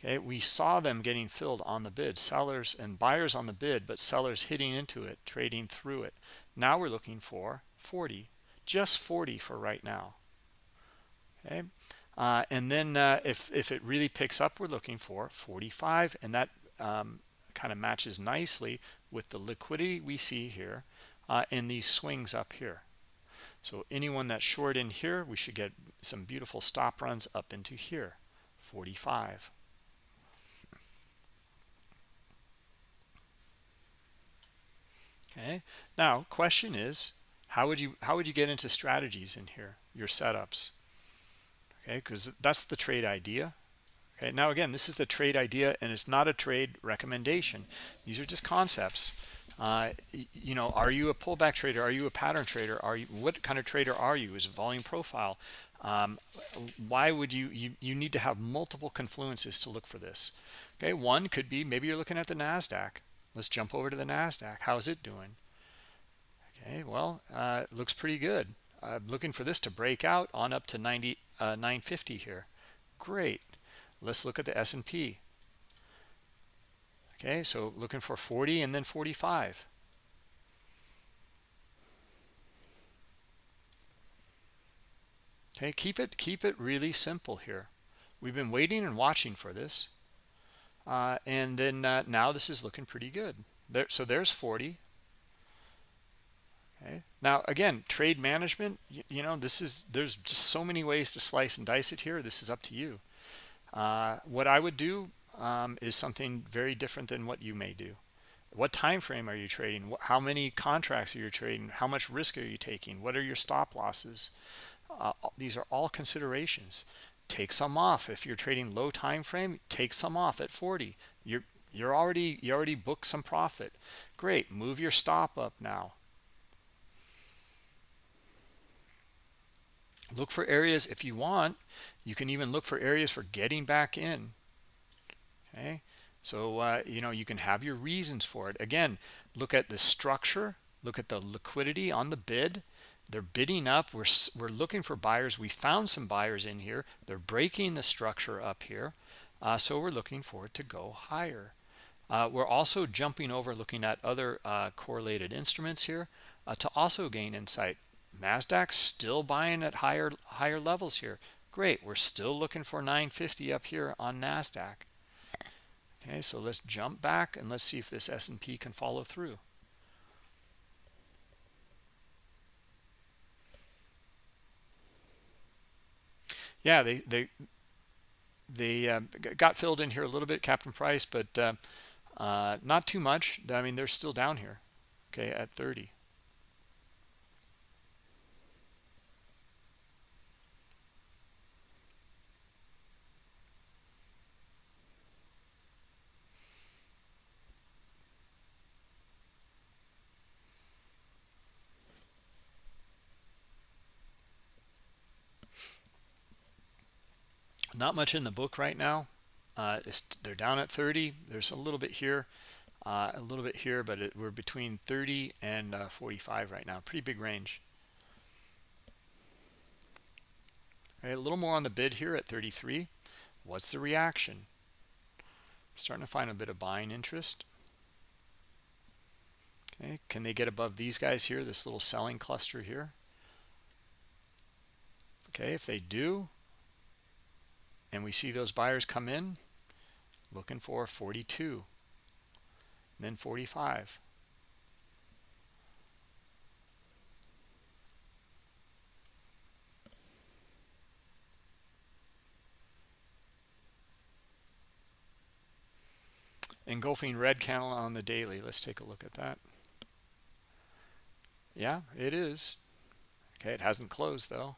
Speaker 1: Okay we saw them getting filled on the bid. Sellers and buyers on the bid but sellers hitting into it trading through it. Now we're looking for 40 just 40 for right now. Okay uh, and then uh, if if it really picks up we're looking for 45 and that um, kind of matches nicely with the liquidity we see here uh, and these swings up here. So anyone that's short in here, we should get some beautiful stop runs up into here, 45. Okay. Now, question is, how would you how would you get into strategies in here, your setups? Okay, because that's the trade idea. Okay, now again, this is the trade idea and it's not a trade recommendation. These are just concepts. Uh, you know, are you a pullback trader? Are you a pattern trader? Are you what kind of trader are you? Is volume profile? Um, why would you, you you need to have multiple confluences to look for this? Okay, one could be maybe you're looking at the Nasdaq. Let's jump over to the Nasdaq. How's it doing? Okay, well, uh, it looks pretty good. I'm looking for this to break out on up to 90 uh, 950 here. Great. Let's look at the S&P. Okay, so looking for 40 and then 45. Okay, keep it keep it really simple here. We've been waiting and watching for this. Uh, and then uh, now this is looking pretty good. There, so there's 40. Okay. Now again, trade management. You, you know, this is there's just so many ways to slice and dice it here. This is up to you. Uh, what I would do um, is something very different than what you may do. What time frame are you trading? How many contracts are you trading? How much risk are you taking? What are your stop losses? Uh, these are all considerations. Take some off. If you're trading low time frame, take some off at 40. You're you're already you already booked some profit. Great. Move your stop up now. look for areas if you want you can even look for areas for getting back in. Okay? So uh, you know you can have your reasons for it. Again look at the structure. Look at the liquidity on the bid. They're bidding up. We're we're looking for buyers. We found some buyers in here. They're breaking the structure up here. Uh, so we're looking for it to go higher. Uh, we're also jumping over looking at other uh, correlated instruments here uh, to also gain insight. Nasdaq still buying at higher higher levels here. Great. We're still looking for 950 up here on Nasdaq. Okay, so let's jump back and let's see if this S&P can follow through. Yeah, they they they uh, got filled in here a little bit, Captain Price, but uh, uh, not too much. I mean, they're still down here, okay, at 30. Not much in the book right now. Uh, they're down at 30 there's a little bit here uh, a little bit here but it, we're between 30 and uh, 45 right now. Pretty big range. Right, a little more on the bid here at 33 what's the reaction? Starting to find a bit of buying interest. Okay can they get above these guys here this little selling cluster here? Okay if they do and we see those buyers come in looking for 42 then 45 engulfing red candle on the daily. Let's take a look at that. Yeah it is. Okay it hasn't closed though.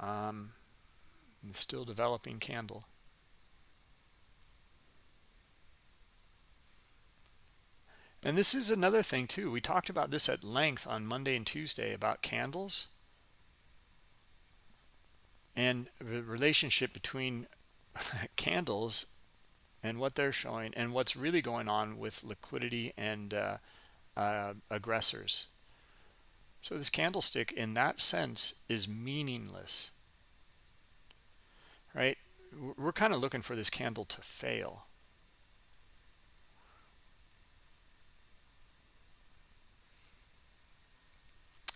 Speaker 1: Um, still developing candle. And this is another thing too. We talked about this at length on Monday and Tuesday about candles and the relationship between (laughs) candles and what they're showing and what's really going on with liquidity and uh, uh, aggressors. So this candlestick in that sense is meaningless right? We're kind of looking for this candle to fail.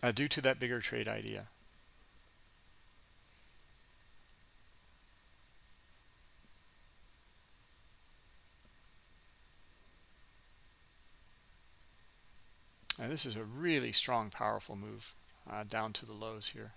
Speaker 1: Uh, due to that bigger trade idea. And this is a really strong, powerful move uh, down to the lows here.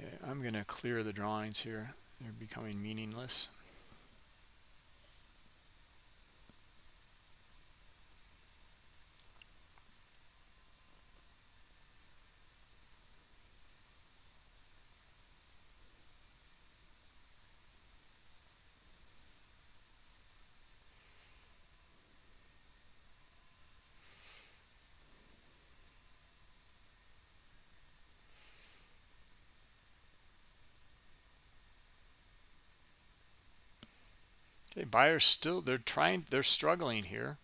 Speaker 1: Okay, I'm going to clear the drawings here. They're becoming meaningless. Buyers still they're trying they're struggling here.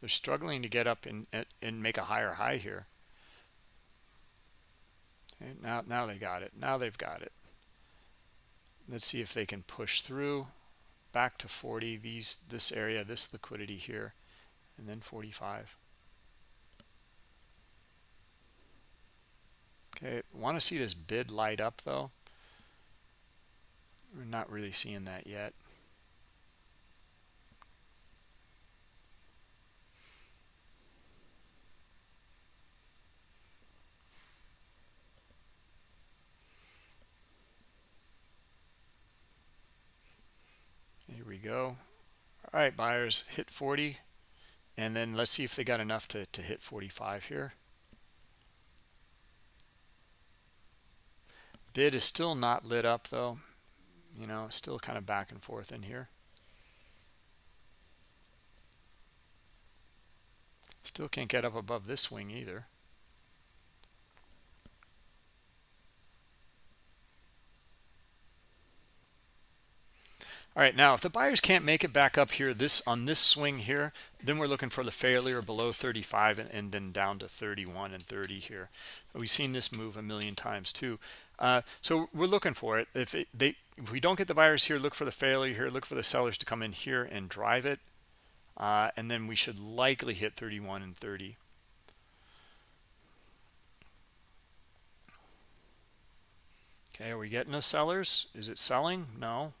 Speaker 1: They're struggling to get up and and make a higher high here. Okay, now now they got it. Now they've got it. Let's see if they can push through back to 40 these this area, this liquidity here, and then 45. Okay, want to see this bid light up though. We're not really seeing that yet. we go. All right, buyers hit 40. And then let's see if they got enough to, to hit 45 here. Bid is still not lit up though. You know, still kind of back and forth in here. Still can't get up above this swing either. All right now if the buyers can't make it back up here this on this swing here then we're looking for the failure below 35 and, and then down to 31 and 30 here. We've seen this move a million times too. Uh, so we're looking for it. If it, they if we don't get the buyers here look for the failure here look for the sellers to come in here and drive it uh, and then we should likely hit 31 and 30 okay are we getting the sellers? Is it selling? No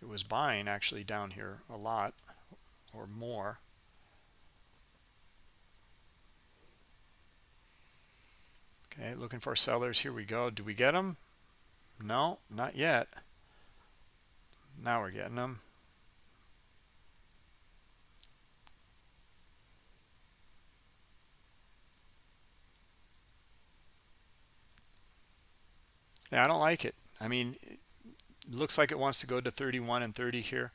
Speaker 1: it was buying actually down here a lot or more. Okay looking for sellers. Here we go. Do we get them no not yet. Now we're getting them yeah i don't like it. I mean looks like it wants to go to 31 and 30 here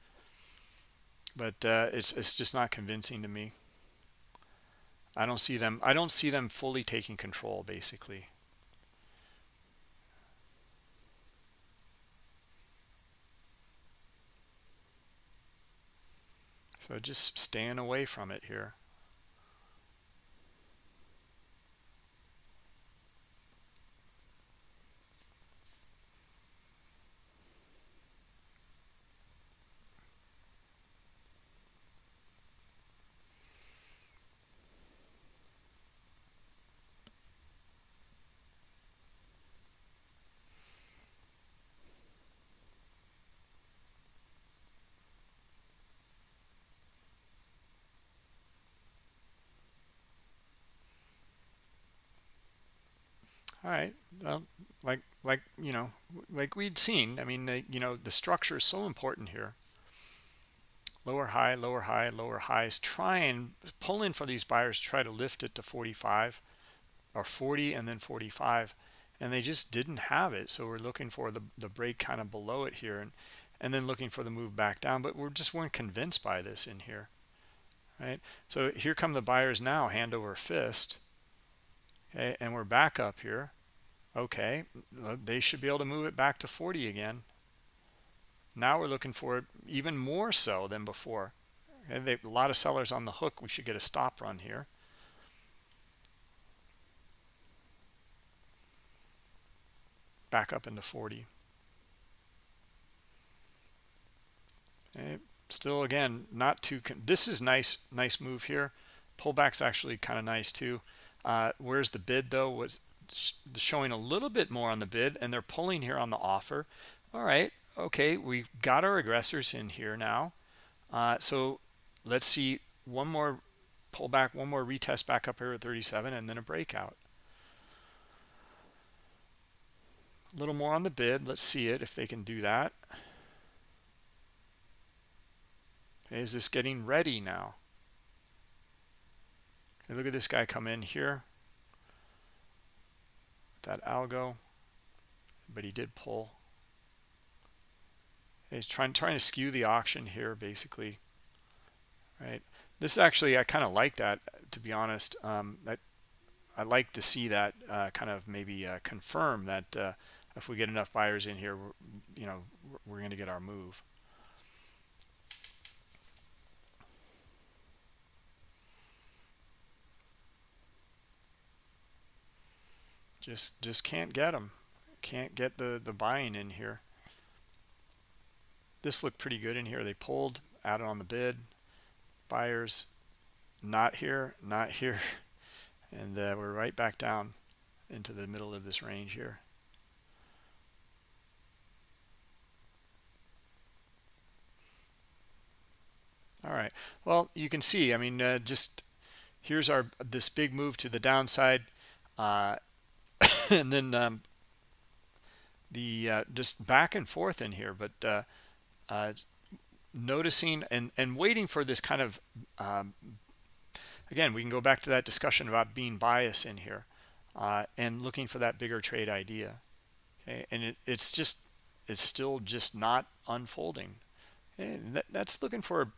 Speaker 1: but uh, it's it's just not convincing to me. I don't see them I don't see them fully taking control basically. So just staying away from it here all right well, like like you know like we'd seen i mean the, you know the structure is so important here. Lower high lower high lower highs. Try and pull in for these buyers try to lift it to 45 or 40 and then 45 and they just didn't have it. So we're looking for the, the break kind of below it here and and then looking for the move back down but we're just weren't convinced by this in here. Right? So here come the buyers now hand over fist okay and we're back up here. Okay they should be able to move it back to 40 again. Now we're looking for even more so than before. Okay, they, a lot of sellers on the hook. We should get a stop run here. Back up into 40 okay. still again not too this is nice nice move here. Pullback's actually kind of nice too uh, where's the bid though? Was showing a little bit more on the bid and they're pulling here on the offer. All right. Okay. We've got our aggressors in here now. Uh, so let's see one more pullback, one more retest back up here at 37 and then a breakout. A little more on the bid. Let's see it if they can do that. Okay, is this getting ready now? And look at this guy come in here. That algo. But he did pull. He's trying trying to skew the auction here, basically. Right. This is actually, I kind of like that, to be honest. Um, that I like to see that uh, kind of maybe uh, confirm that uh, if we get enough buyers in here, you know, we're going to get our move. Just just can't get them can't get the the buying in here. This looked pretty good in here. They pulled added on the bid. Buyers not here not (laughs) here. And uh, we're right back down into the middle of this range here. All right. Well you can see i mean uh, just here's our this big move to the downside. Uh, (laughs) and then um, the uh, just back and forth in here, but uh, uh, noticing and and waiting for this kind of um, again, we can go back to that discussion about being biased in here uh, and looking for that bigger trade idea. Okay, and it, it's just it's still just not unfolding. And that, that's looking for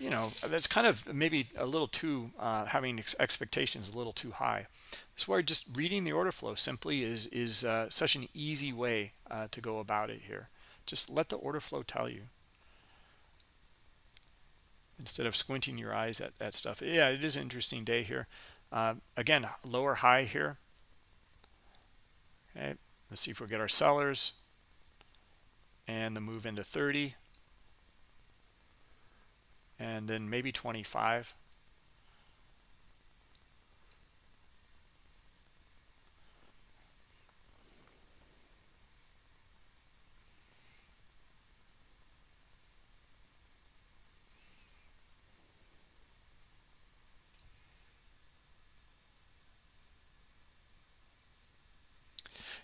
Speaker 1: you know that's kind of maybe a little too uh, having ex expectations a little too high. That's why just reading the order flow simply is is uh, such an easy way uh, to go about it here. Just let the order flow tell you. Instead of squinting your eyes at, at stuff. Yeah it is an interesting day here. Uh, again lower high here. Okay let's see if we get our sellers. And the move into 30 and then maybe 25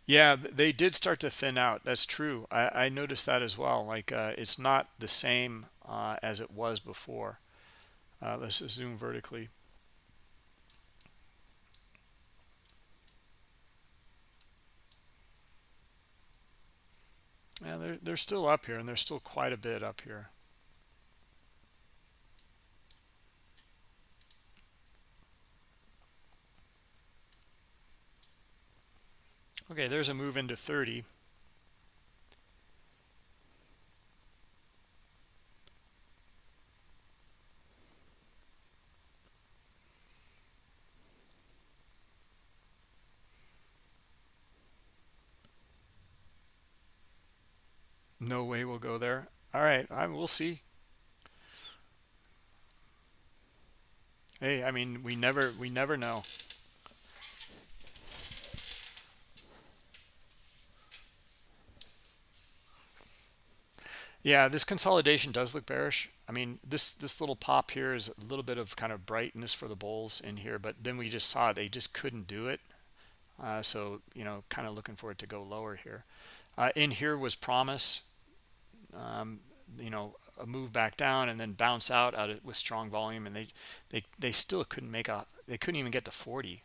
Speaker 1: Yeah, they did start to thin out. That's true. I, I noticed that as well. Like uh, it's not the same uh, as it was before. Uh, let's zoom vertically. Yeah, they're they're still up here and they're still quite a bit up here okay there's a move into 30 No way we'll go there. All right, I we'll see. Hey, I mean, we never we never know. Yeah, this consolidation does look bearish. I mean, this this little pop here is a little bit of kind of brightness for the bulls in here, but then we just saw they just couldn't do it. Uh, so, you know, kind of looking for it to go lower here. Uh, in here was promise um, you know a move back down and then bounce out with strong volume and they they they still couldn't make a they couldn't even get to 40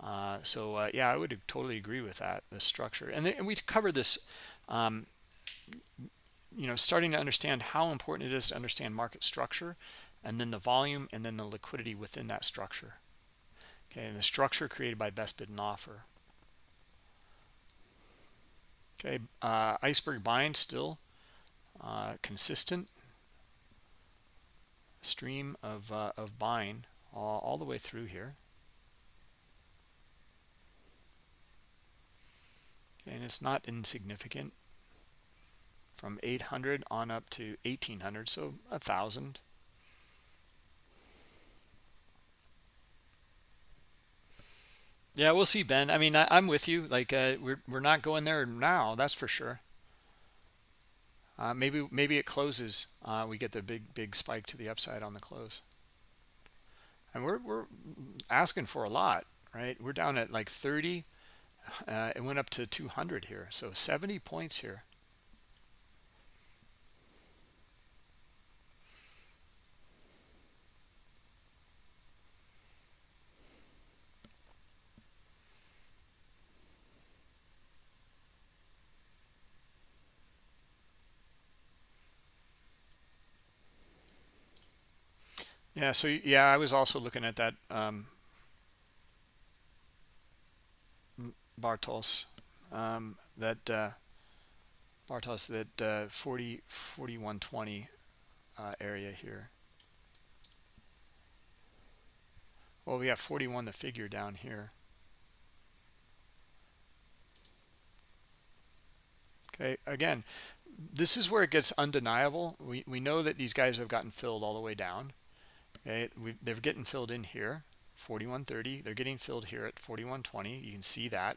Speaker 1: uh, so uh, yeah I would totally agree with that the structure. And, and we covered this um, you know starting to understand how important it is to understand market structure and then the volume and then the liquidity within that structure. Okay and the structure created by best bid and offer. Okay uh, iceberg buying still uh, consistent stream of, uh, of buying all, all the way through here. and it's not insignificant. From 800 on up to 1800 so a thousand. Yeah we'll see ben. I mean I, am with you. Like uh, we're, we're not going there now that's for sure uh, maybe maybe it closes. Uh, we get the big big spike to the upside on the close. And we're we're asking for a lot, right? We're down at like 30. Uh, it went up to 200 here, so 70 points here. Yeah, so yeah, I was also looking at that um, Bartos, um, that uh, Bartos, that uh, 40, 4120 uh, area here. Well, we have 41 the figure down here. Okay, again, this is where it gets undeniable. We, we know that these guys have gotten filled all the way down. Okay, we, they're getting filled in here, 4130. They're getting filled here at 4120. You can see that.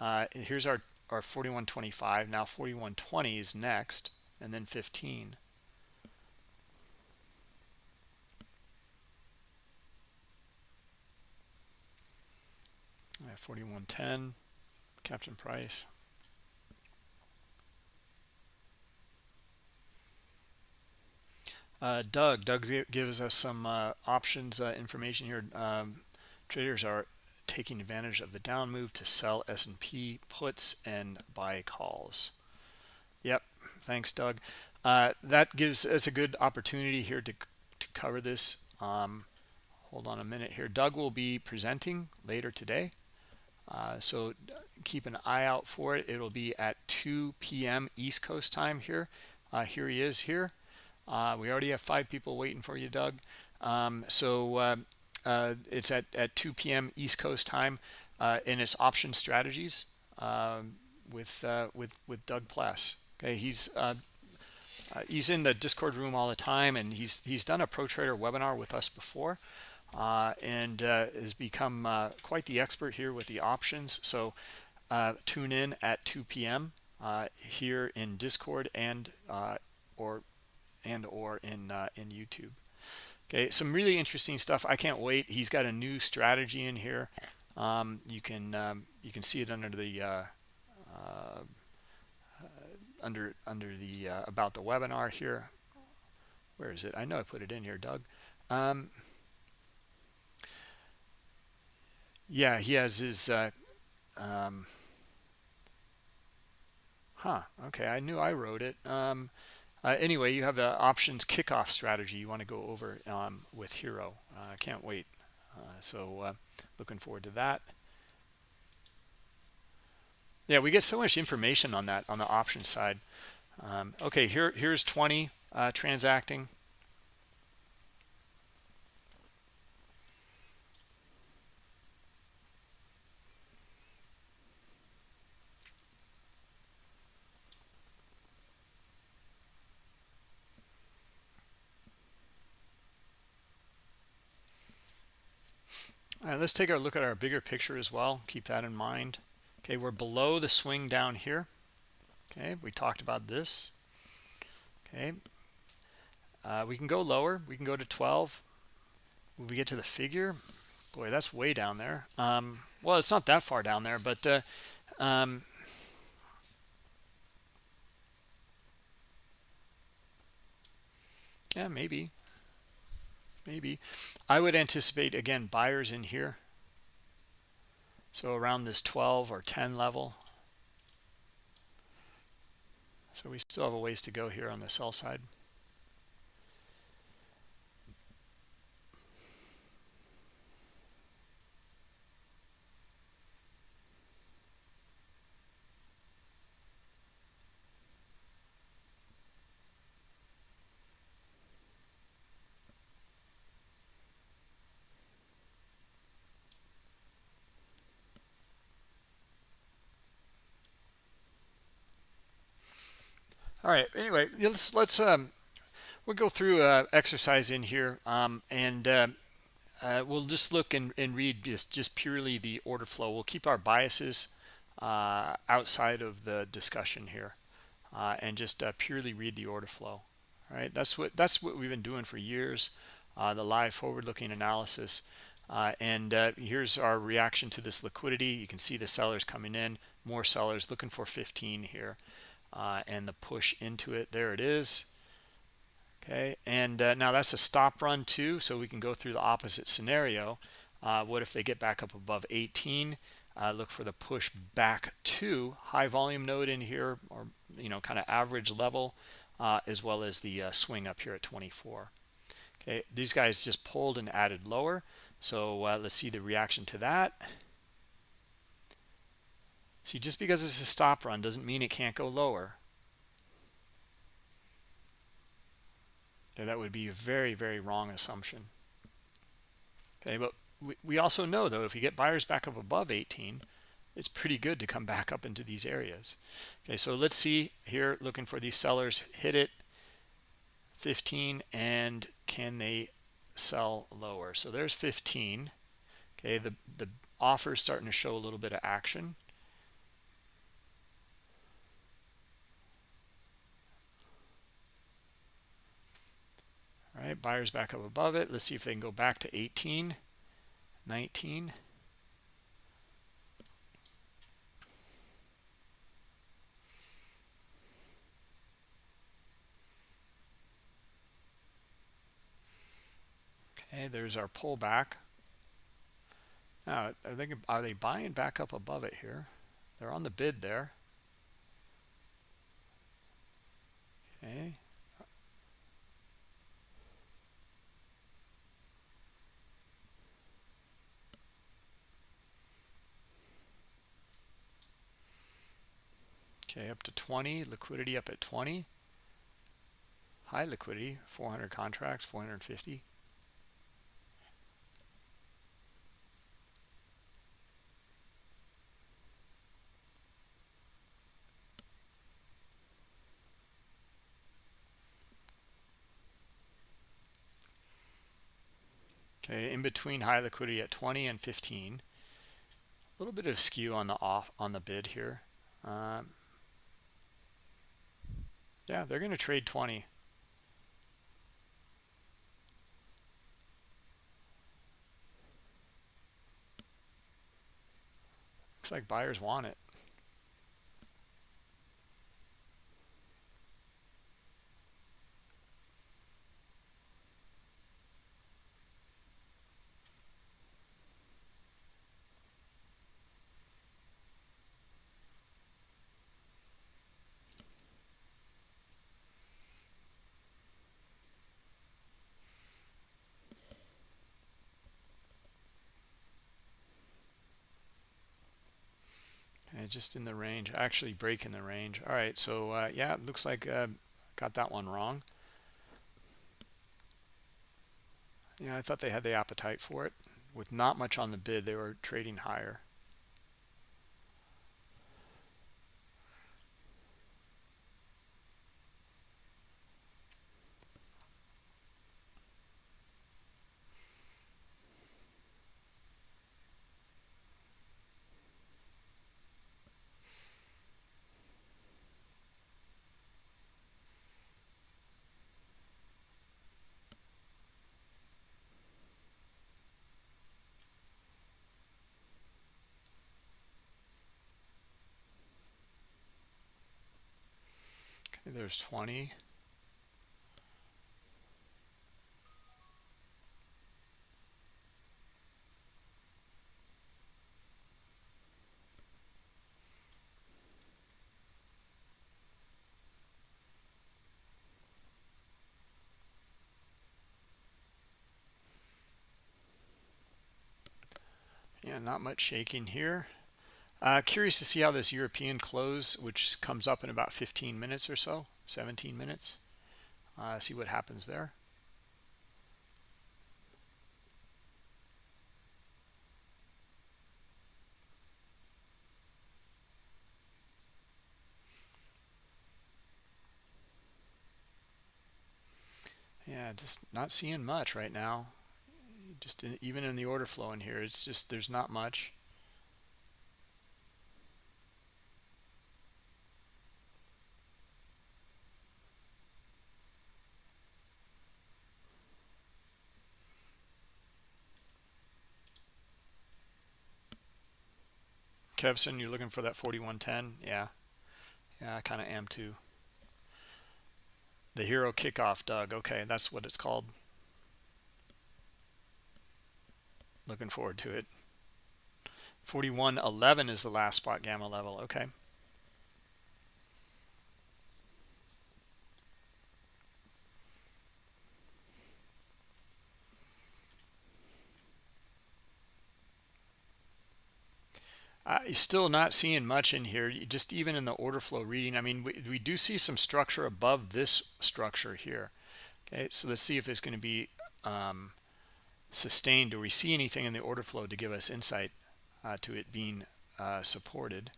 Speaker 1: Uh, here's our, our 4125. Now 4120 is next, and then 15. Yeah, 4110, Captain Price. Uh, Doug, Doug gives us some uh, options uh, information here. Um, traders are taking advantage of the down move to sell S&P puts and buy calls. Yep, thanks, Doug. Uh, that gives us a good opportunity here to, to cover this. Um, hold on a minute here. Doug will be presenting later today. Uh, so keep an eye out for it. It'll be at 2 p.m. East Coast time here. Uh, here he is here. Uh, we already have five people waiting for you, Doug. Um, so uh, uh, it's at, at 2 p.m. East Coast time, uh, and it's option strategies um, with uh, with with Doug Pless. Okay, he's uh, he's in the Discord room all the time, and he's he's done a pro trader webinar with us before, and has become quite the expert here with the options. So tune in at 2 p.m. here in Discord and or and or in uh, in YouTube. Okay, some really interesting stuff. I can't wait. He's got a new strategy in here. Um, you can um, you can see it under the uh, uh, under under the uh, about the webinar here. Where is it? I know I put it in here, Doug. Um, yeah, he has his. Uh, um, huh okay i knew i wrote it um, uh, anyway you have the options kickoff strategy you want to go over um, with HIRO uh, i can't wait. Uh, so uh, looking forward to that. Yeah we get so much information on that on the option side. Um, okay here here's 20 uh, transacting Let's take a look at our bigger picture as well. Keep that in mind. Okay, we're below the swing down here. Okay, we talked about this. Okay, uh, we can go lower. We can go to 12. When we get to the figure, boy, that's way down there. Um, well, it's not that far down there, but uh, um, yeah, maybe maybe. I would anticipate again buyers in here. So around this 12 or 10 level. So we still have a ways to go here on the sell side all right anyway let's let's um we'll go through uh exercise in here um and uh, uh, we'll just look and, and read just just purely the order flow. We'll keep our biases uh, outside of the discussion here uh, and just uh, purely read the order flow. All right that's what that's what we've been doing for years the live forward-looking analysis and here's our reaction to this liquidity. You can see the sellers coming in more sellers looking for 15 here uh, and the push into it. There it is. Okay and uh, now that's a stop run too so we can go through the opposite scenario. Uh, what if they get back up above 18 uh, look for the push back to high volume node in here or you know kind of average level uh, as well as the uh, swing up here at 24 okay these guys just pulled and added lower. So let's see the reaction to that See, just because it's a stop run doesn't mean it can't go lower. Yeah, that would be a very, very wrong assumption. Okay, but we, we also know, though, if you get buyers back up above 18, it's pretty good to come back up into these areas. Okay, so let's see here, looking for these sellers, hit it, 15, and can they sell lower? So there's 15. Okay, the, the offer is starting to show a little bit of action. All right, buyers back up above it. Let's see if they can go back to 18, 19. Okay, there's our pullback. Now, are they, are they buying back up above it here? They're on the bid there. Okay. Okay, up to 20, liquidity up at 20. High liquidity, 400 contracts, 450. Okay, in between high liquidity at 20 and 15. A little bit of skew on the off on the bid here. Um, yeah, they're going to trade 20. Looks like buyers want it. Just in the range actually breaking the range. All right so uh, yeah it looks like uh, got that one wrong. Yeah I thought they had the appetite for it. With not much on the bid they were trading higher there's 20 yeah not much shaking here uh, curious to see how this European close, which comes up in about 15 minutes or so, 17 minutes. Uh, see what happens there. Yeah, just not seeing much right now. Just in, even in the order flow in here, it's just there's not much. Kevson, you're looking for that 4110? Yeah. Yeah, I kind of am too. The HIRO kickoff, Doug. Okay, that's what it's called. Looking forward to it. 4111 is the last spot gamma level. Okay. Uh, still not seeing much in here, just even in the order flow reading. I mean, we, we do see some structure above this structure here. Okay, so let's see if it's going to be um, sustained. Do we see anything in the order flow to give us insight uh, to it being uh, supported?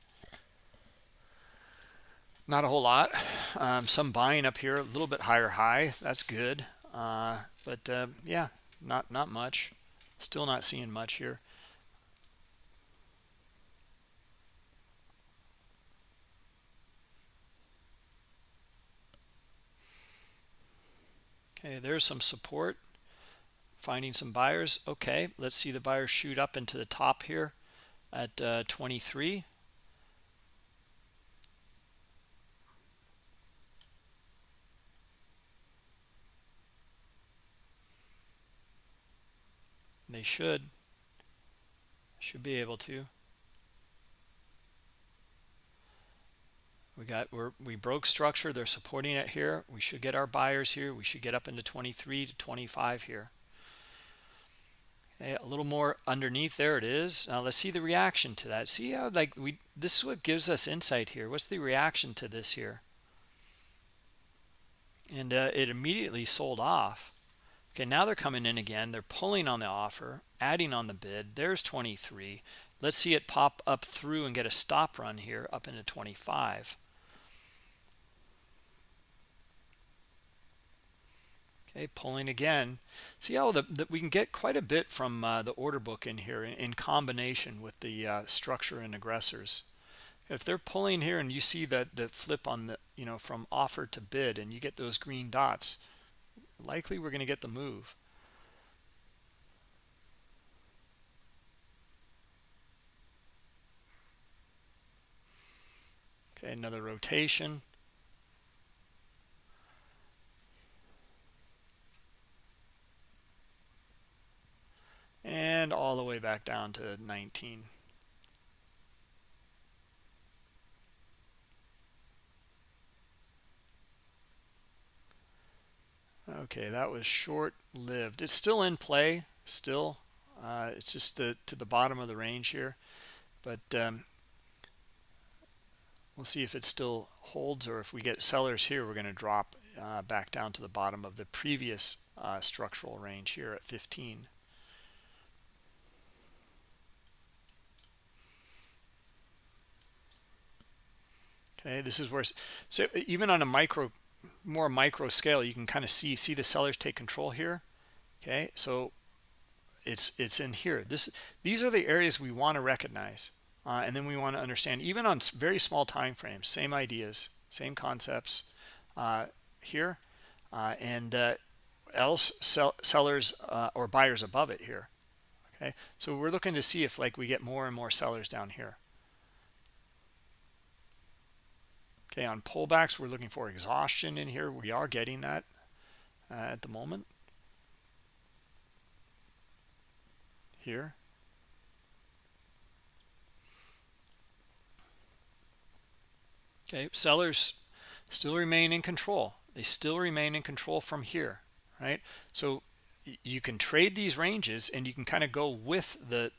Speaker 1: Not a whole lot. Um, some buying up here, a little bit higher high. That's good. Uh, but uh, yeah, not not much. Still not seeing much here. Okay, there's some support. Finding some buyers. Okay, let's see the buyers shoot up into the top here at uh, 23. They should. Should be able to. We got we're, we broke structure they're supporting it here. We should get our buyers here. We should get up into 23 to 25 here. Okay, a little more underneath there it is. Now let's see the reaction to that. See how like we this is what gives us insight here. What's the reaction to this here? And uh, it immediately sold off. Okay now they're coming in again. They're pulling on the offer adding on the bid. There's 23 let's see it pop up through and get a stop run here up into 25 Okay, pulling again. See how the, we can get quite a bit from uh, the order book in here in, in combination with the uh, structure and aggressors. If they're pulling here and you see that the flip on the, you know, from offer to bid and you get those green dots, likely we're going to get the move. Okay, another rotation. And all the way back down to 19 okay that was short-lived. It's still in play still. Uh, it's just the to the bottom of the range here. But um, we'll see if it still holds or if we get sellers here we're going to drop uh, back down to the bottom of the previous uh, structural range here at 15 okay this is where so even on a micro more micro scale you can kind of see see the sellers take control here okay? So it's it's in here. This these are the areas we want to recognize uh, and then we want to understand even on very small time frames same ideas same concepts uh, here uh, and uh, else sell, sellers uh, or buyers above it here okay? So we're looking to see if like we get more and more sellers down here okay on pullbacks. We're looking for exhaustion in here. We are getting that uh, at the moment. Here. Okay sellers still remain in control. They still remain in control from here right? So you can trade these ranges and you can kind of go with the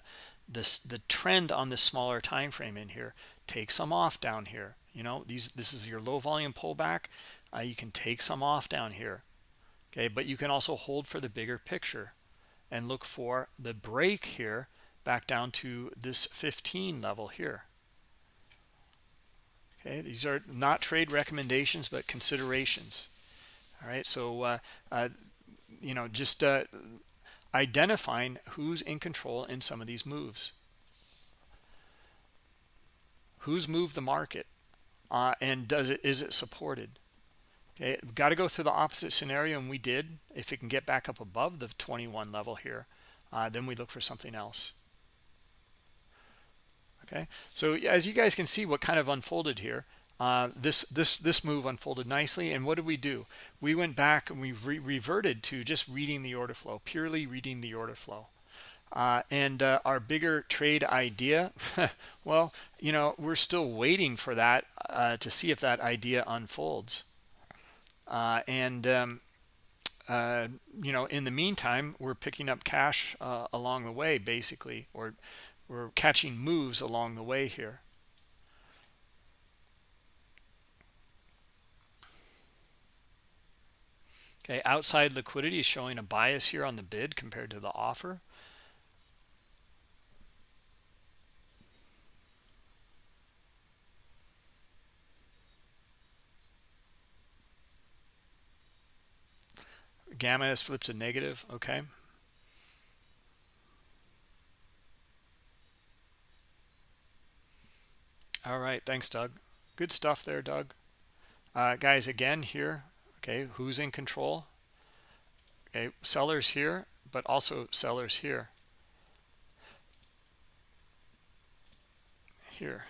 Speaker 1: this the trend on the smaller time frame in here. Take some off down here you know these this is your low volume pullback. Uh, you can take some off down here okay? But you can also hold for the bigger picture and look for the break here back down to this 15 level here. Okay these are not trade recommendations but considerations. All right so uh, uh, you know just uh, identifying who's in control in some of these moves. Who's moved the market uh, and does it is it supported? Okay We've got to go through the opposite scenario and we did. If it can get back up above the 21 level here uh, then we look for something else. Okay so as you guys can see what kind of unfolded here uh, this this this move unfolded nicely and what did we do? We went back and we re reverted to just reading the order flow purely reading the order flow uh, and uh, our bigger trade idea (laughs) well you know we're still waiting for that uh, to see if that idea unfolds. Uh, and um, uh, you know in the meantime we're picking up cash uh, along the way basically or we're catching moves along the way here. Okay outside liquidity is showing a bias here on the bid compared to the offer gamma has flipped to negative okay? All right thanks doug. Good stuff there doug. Uh, guys again here okay who's in control? Okay sellers here but also sellers here. Here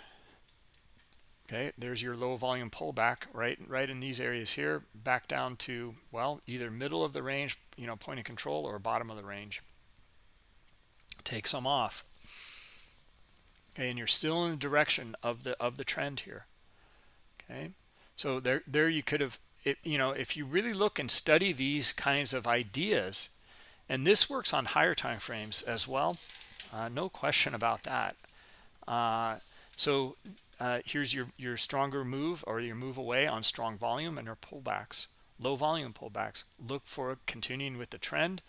Speaker 1: okay there's your low volume pullback right right in these areas here back down to well either middle of the range you know point of control or bottom of the range. Take some off. Okay and you're still in the direction of the of the trend here. Okay so there there you could have it you know if you really look and study these kinds of ideas and this works on higher time frames as well uh, no question about that. Uh, so uh, here's your, your stronger move or your move away on strong volume and your pullbacks. Low volume pullbacks. Look for continuing with the trend.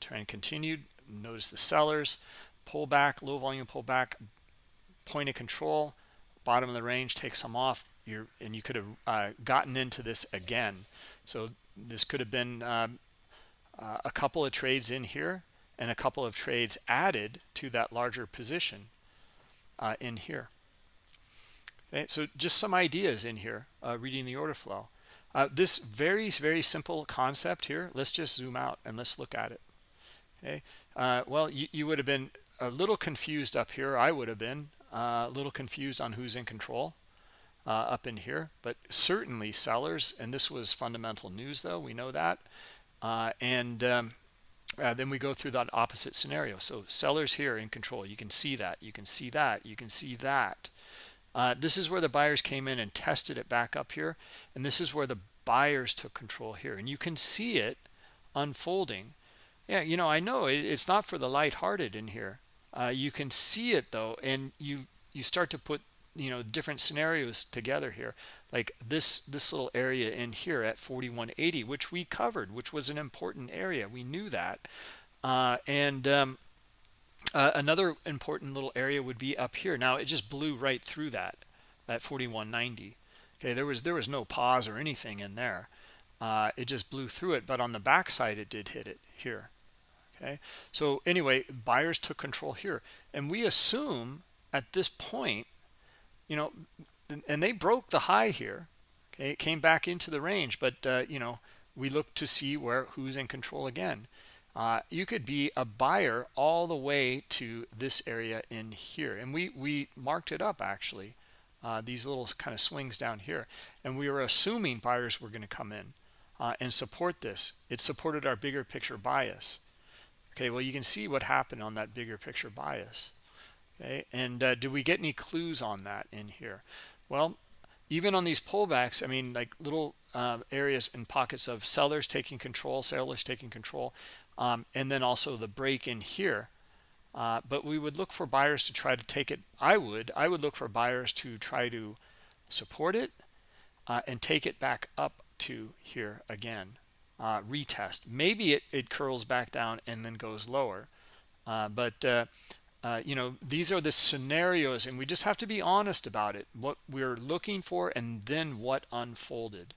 Speaker 1: Trend continued. Notice the sellers. Pullback, low volume pullback, point of control, bottom of the range, take some off. You're, and you could have uh, gotten into this again. So this could have been uh, uh, a couple of trades in here and a couple of trades added to that larger position uh, in here. Okay, so just some ideas in here, uh, reading the order flow. Uh, this very, very simple concept here, let's just zoom out and let's look at it. Okay, uh, well, you, you would have been a little confused up here. I would have been uh, a little confused on who's in control uh, up in here, but certainly sellers, and this was fundamental news though, we know that. Uh, and um, then we go through that opposite scenario. So sellers here in control, you can see that, you can see that, you can see that. Uh, this is where the buyers came in and tested it back up here. And this is where the buyers took control here. And you can see it unfolding. Yeah, you know, I know it, it's not for the lighthearted in here. Uh, you can see it though, and you you start to put you know different scenarios together here like this this little area in here at 4180 which we covered which was an important area we knew that uh, and um, uh, another important little area would be up here. Now it just blew right through that at 4190 okay there was there was no pause or anything in there. Uh, it just blew through it but on the backside it did hit it here. Okay so anyway buyers took control here. And we assume at this point you know and they broke the high here. Okay it came back into the range but uh, you know we look to see where who's in control again uh, you could be a buyer all the way to this area in here. And we we marked it up actually uh, these little kind of swings down here. And we were assuming buyers were going to come in uh, and support this. It supported our bigger picture bias. Okay well you can see what happened on that bigger picture bias. Okay and uh, do we get any clues on that in here? Well even on these pullbacks i mean like little uh, areas and pockets of sellers taking control sellers taking control um, and then also the break in here. Uh, but we would look for buyers to try to take it i would i would look for buyers to try to support it uh, and take it back up to here again uh, retest. Maybe it, it curls back down and then goes lower. Uh, but uh, uh, you know these are the scenarios and we just have to be honest about it what we're looking for and then what unfolded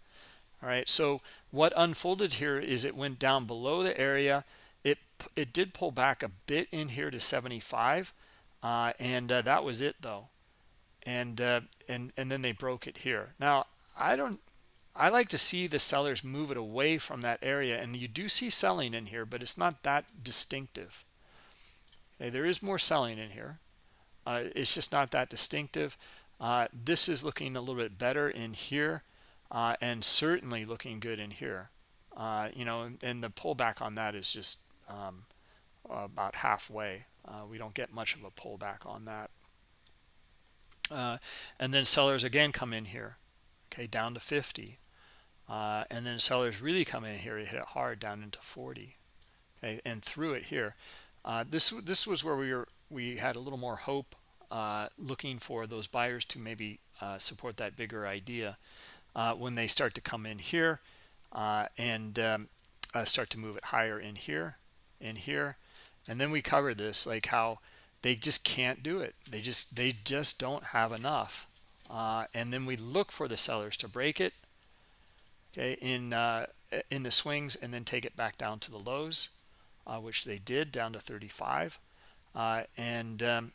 Speaker 1: all right so what unfolded here is it went down below the area. It it did pull back a bit in here to 75 uh, and uh, that was it though. And uh, and and then they broke it here. Now i don't i like to see the sellers move it away from that area and you do see selling in here but it's not that distinctive. Okay, there is more selling in here. Uh, it's just not that distinctive. Uh, this is looking a little bit better in here uh, and certainly looking good in here. Uh, you know, and, and, the pullback on that is just um, about halfway. Uh, we don't get much of a pullback on that. Uh, and then sellers again come in here, okay, down to 50. and then sellers really come in here, hit it hard down into 40, okay, and through it here. Uh, this this was where we were we had a little more hope uh, looking for those buyers to maybe uh, support that bigger idea uh, when they start to come in here uh, and um, uh, start to move it higher in here in here. And then we cover this like how they just can't do it. They just they just don't have enough. And then we look for the sellers to break it okay in in the swings and then take it back down to the lows uh, which they did down to 35 uh, and um,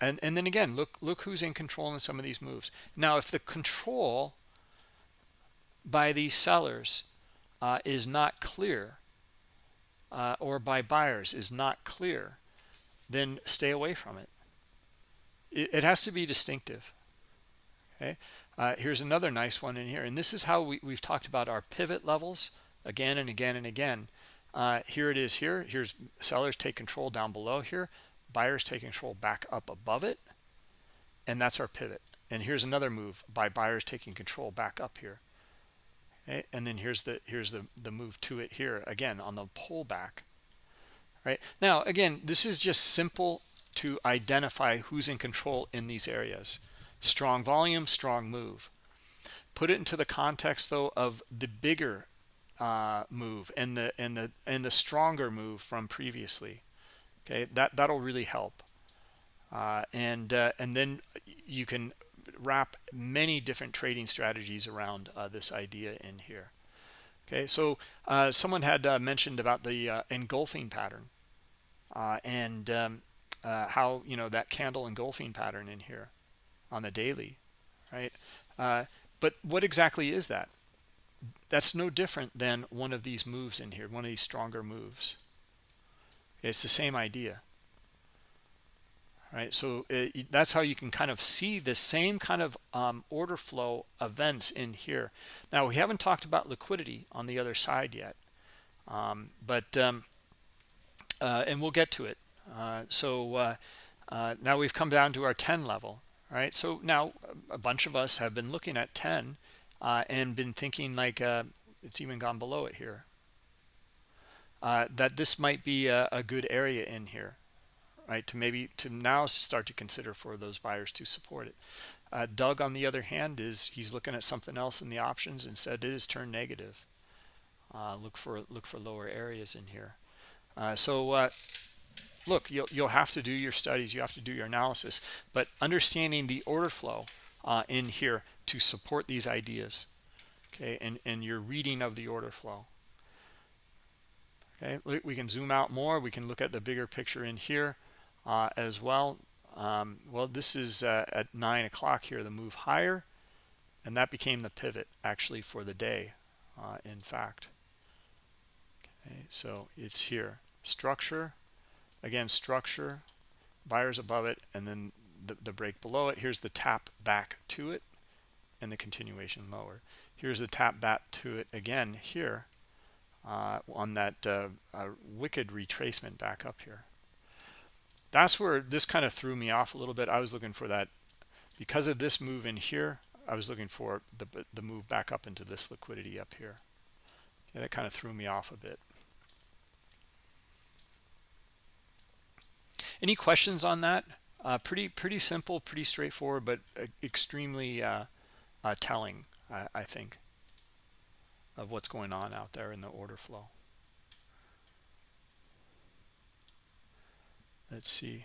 Speaker 1: and and then again look look who's in control in some of these moves. Now if the control by these sellers uh, is not clear uh, or by buyers is not clear then stay away from it it, it has to be distinctive okay uh, here's another nice one in here and this is how we, we've talked about our pivot levels again and again and again uh, here it is here. Here's sellers take control down below here. Buyers take control back up above it. And that's our pivot. And here's another move by buyers taking control back up here. Okay? And then here's the here's the, the move to it here again on the pullback. Right now, again, this is just simple to identify who's in control in these areas. Strong volume, strong move. Put it into the context though of the bigger uh, move and the and the and the stronger move from previously. Okay, that that'll really help. Uh, and uh, and then you can wrap many different trading strategies around uh, this idea in here. Okay, so uh, someone had uh, mentioned about the uh, engulfing pattern and um, how you know that candle engulfing pattern in here on the daily, right? but what exactly is that? that's no different than one of these moves in here, one of these stronger moves. It's the same idea. Right? so it, uh, that's how you can kind of see the same kind of um, order flow events in here. Now, we haven't talked about liquidity on the other side yet, um, but um, uh, and we'll get to it. Uh, so uh, uh now we've come down to our 10 level, right? So now a bunch of us have been looking at 10 uh, and been thinking like it's even gone below it here that this might be a, a, good area in here right to maybe to now start to consider for those buyers to support it Uh, Doug, on the other hand, is he's looking at something else in the options and said it is turned negative. Uh, look for look for lower areas in here. Uh, so uh, look, you'll you'll have to do your studies, you have to do your analysis, but understanding the order flow uh, in here to support these ideas, okay, and and your reading of the order flow. Okay, we can zoom out more. We can look at the bigger picture in here uh, as well. Um, well, this is uh, at 9 o'clock here, the move higher. And that became the pivot actually for the day, uh, in fact. Okay, so it's here. Structure, again, structure, buyers above it, and then the, the break below it. Here's the tap back to it and the continuation lower. Here's the tap back to it again here uh, on that uh, uh, wicked retracement back up here. That's where this kind of threw me off a little bit. I was looking for that because of this move in here. I was looking for the the move back up into this liquidity up here. Yeah, that kind of threw me off a bit. Any questions on that? Uh, pretty pretty simple, pretty straightforward, but uh, extremely uh, uh telling, I, I think of what's going on out there in the order flow. Let's see.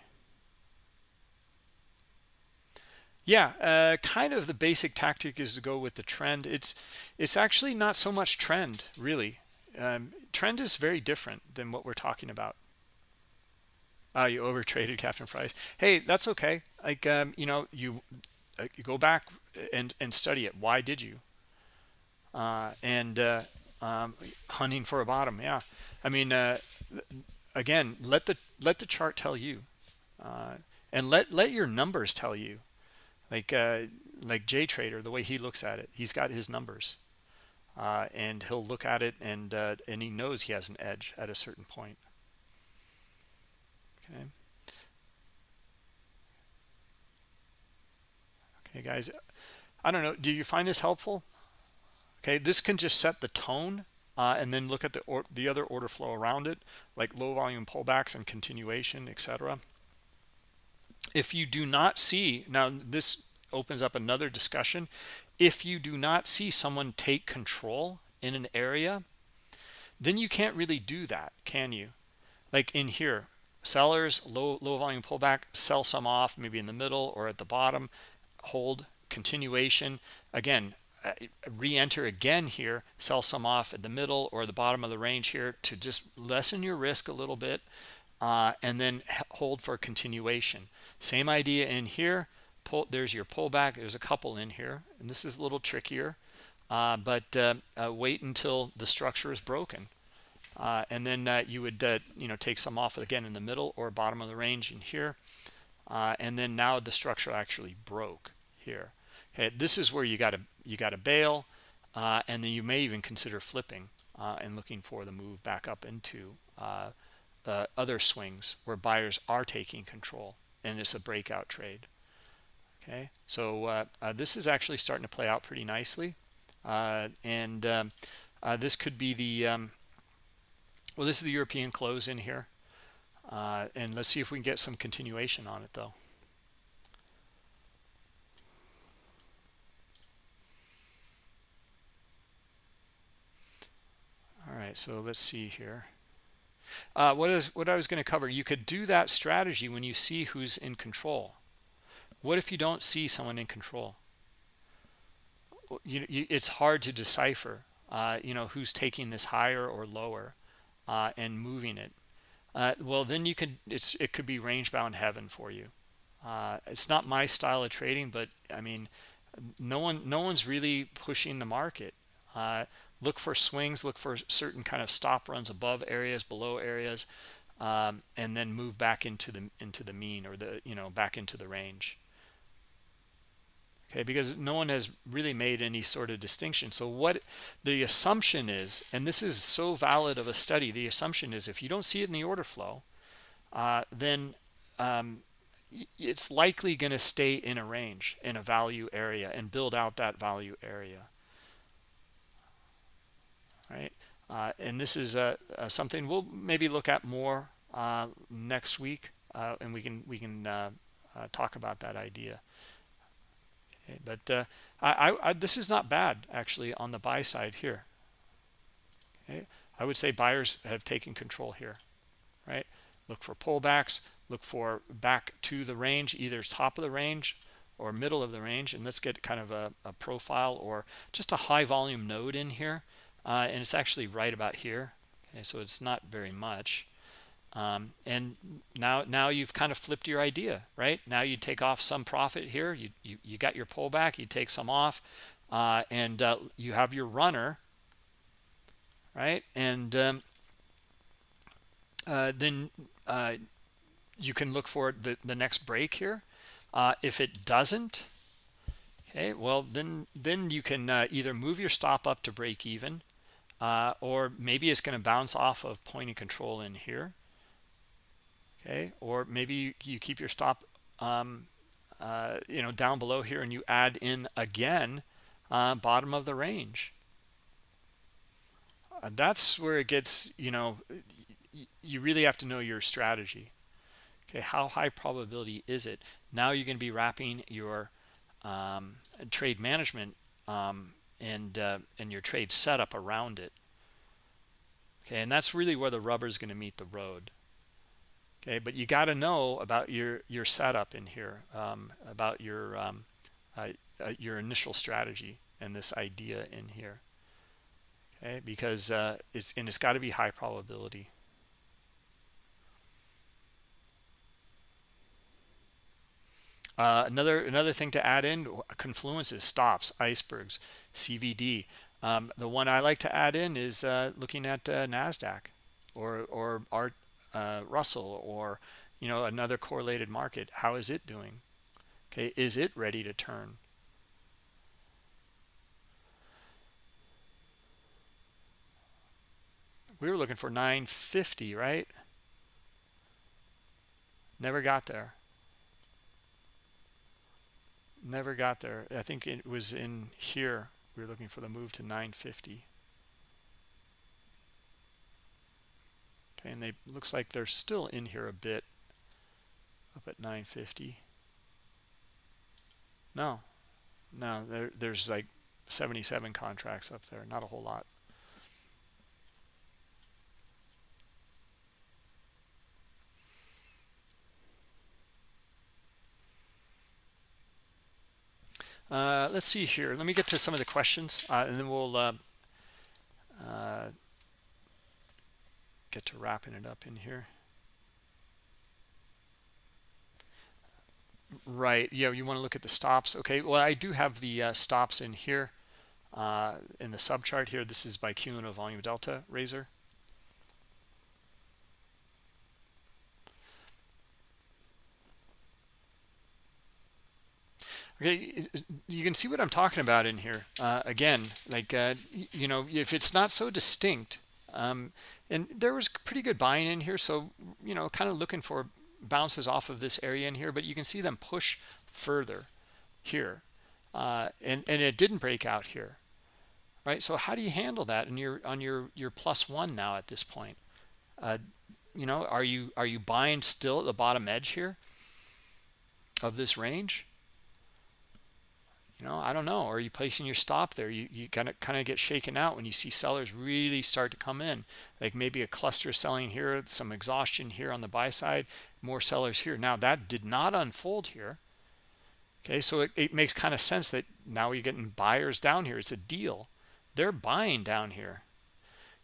Speaker 1: Yeah, uh, kind of the basic tactic is to go with the trend. It's it's actually not so much trend, really. Um, trend is very different than what we're talking about. Uh, you overtraded (laughs) Captain Price. Hey, that's okay. Like um, you know, you, uh, you go back and and study it. Why did you? uh, and uh, um, hunting for a bottom. Yeah, I mean, uh, again, let the let the chart tell you, uh, and let let your numbers tell you. Like uh, like J Trader, the way he looks at it, he's got his numbers, uh, and he'll look at it and and he knows he has an edge at a certain point. Okay. Okay, guys. I don't know. Do you find this helpful? Okay, this can just set the tone uh, and then look at the or, the other order flow around it, like low volume pullbacks and continuation, etc. If you do not see, now this opens up another discussion. If you do not see someone take control in an area, then you can't really do that, can you? Like in here, sellers, low, low volume pullback, sell some off, maybe in the middle or at the bottom, hold, continuation. Again, re-enter again here sell some off at the middle or the bottom of the range here to just lessen your risk a little bit uh, and then hold for continuation. Same idea in here. Pull there's your pullback. There's a couple in here and this is a little trickier uh, but uh, uh, wait until the structure is broken uh, and then you would you know take some off again in the middle or bottom of the range in here and then now the structure actually broke here this is where you got to you got to bail uh, and then you may even consider flipping uh, and looking for the move back up into uh, uh other swings where buyers are taking control and it's a breakout trade. Okay so uh, uh, this is actually starting to play out pretty nicely and um, this could be the um, well this is the European close in here and let's see if we can get some continuation on it though all right so let's see here. Uh, what is what I was going to cover you could do that strategy when you see who's in control. What if you don't see someone in control? You, you it's hard to decipher uh, you know who's taking this higher or lower uh, and moving it. Uh, well then you could it's it could be range bound heaven for you. Uh, it's not my style of trading but I mean no one no one's really pushing the market. Uh, look for swings look for certain kind of stop runs above areas below areas um, and then move back into the into the mean or the you know back into the range. Okay because no one has really made any sort of distinction. So what the assumption is and this is so valid of a study the assumption is if you don't see it in the order flow uh, then um, it's likely going to stay in a range in a value area and build out that value area right? Uh, and this is uh, uh, something we'll maybe look at more uh, next week, and we can we can talk about that idea. okay but uh, I, I, this is not bad actually on the buy side here okay i would say buyers have taken control here right look for pullbacks look for back to the range either top of the range or middle of the range and let's get kind of a, a profile or just a high volume node in here uh, and it's actually right about here. Okay so it's not very much. Um, and now now you've kind of flipped your idea right? Now you take off some profit here. You you, you got your pullback you take some off. Uh, and uh, you have your runner right? And um, uh, then uh, you can look for the, the next break here. Uh, if it doesn't okay well then then you can uh, either move your stop up to break even or maybe it's going to bounce off of point of control in here. Okay or maybe you keep your stop um, uh, you know down below here and you add in again uh, bottom of the range. Uh, that's where it gets you know you really have to know your strategy. Okay how high probability is it? Now you're going to be wrapping your um, trade management um, and uh, and your trade setup around it. Okay and that's really where the rubber is going to meet the road. Okay but you got to know about your your setup in here um, about your um, uh, uh, your initial strategy and this idea in here. Okay because uh, it's and it's got to be high probability. Uh, another another thing to add in confluences stops icebergs CVD um, the one I like to add in is uh, looking at uh, NASDAQ or or uh, Russell or you know another correlated market. How is it doing? Okay is it ready to turn? We were looking for 950 right? Never got there. Never got there. I think it was in here we were looking for the move to 950 okay and they looks like they're still in here a bit up at 950 no. No there, there's like 77 contracts up there not a whole lot Uh, let's see here. Let me get to some of the questions, uh, and then we'll uh, uh get to wrapping it up in here. Right. Yeah, you want to look at the stops. Okay. Well, I do have the uh, stops in here uh, in the sub chart here. This is by cumulative volume delta razor. Okay, you can see what I'm talking about in here. Uh, again, like, uh, you know, if it's not so distinct, um, and there was pretty good buying in here so you know kind of looking for bounces off of this area in here but you can see them push further here uh, and and it didn't break out here right so how do you handle that and you're on your your plus one now at this point uh, you know are you are you buying still at the bottom edge here of this range you know i don't know are you placing your stop there you you kind of kind of get shaken out when you see sellers really start to come in. Like maybe a cluster selling here some exhaustion here on the buy side more sellers here. Now that did not unfold here. Okay so it, it makes kind of sense that now you're getting buyers down here. It's a deal. They're buying down here.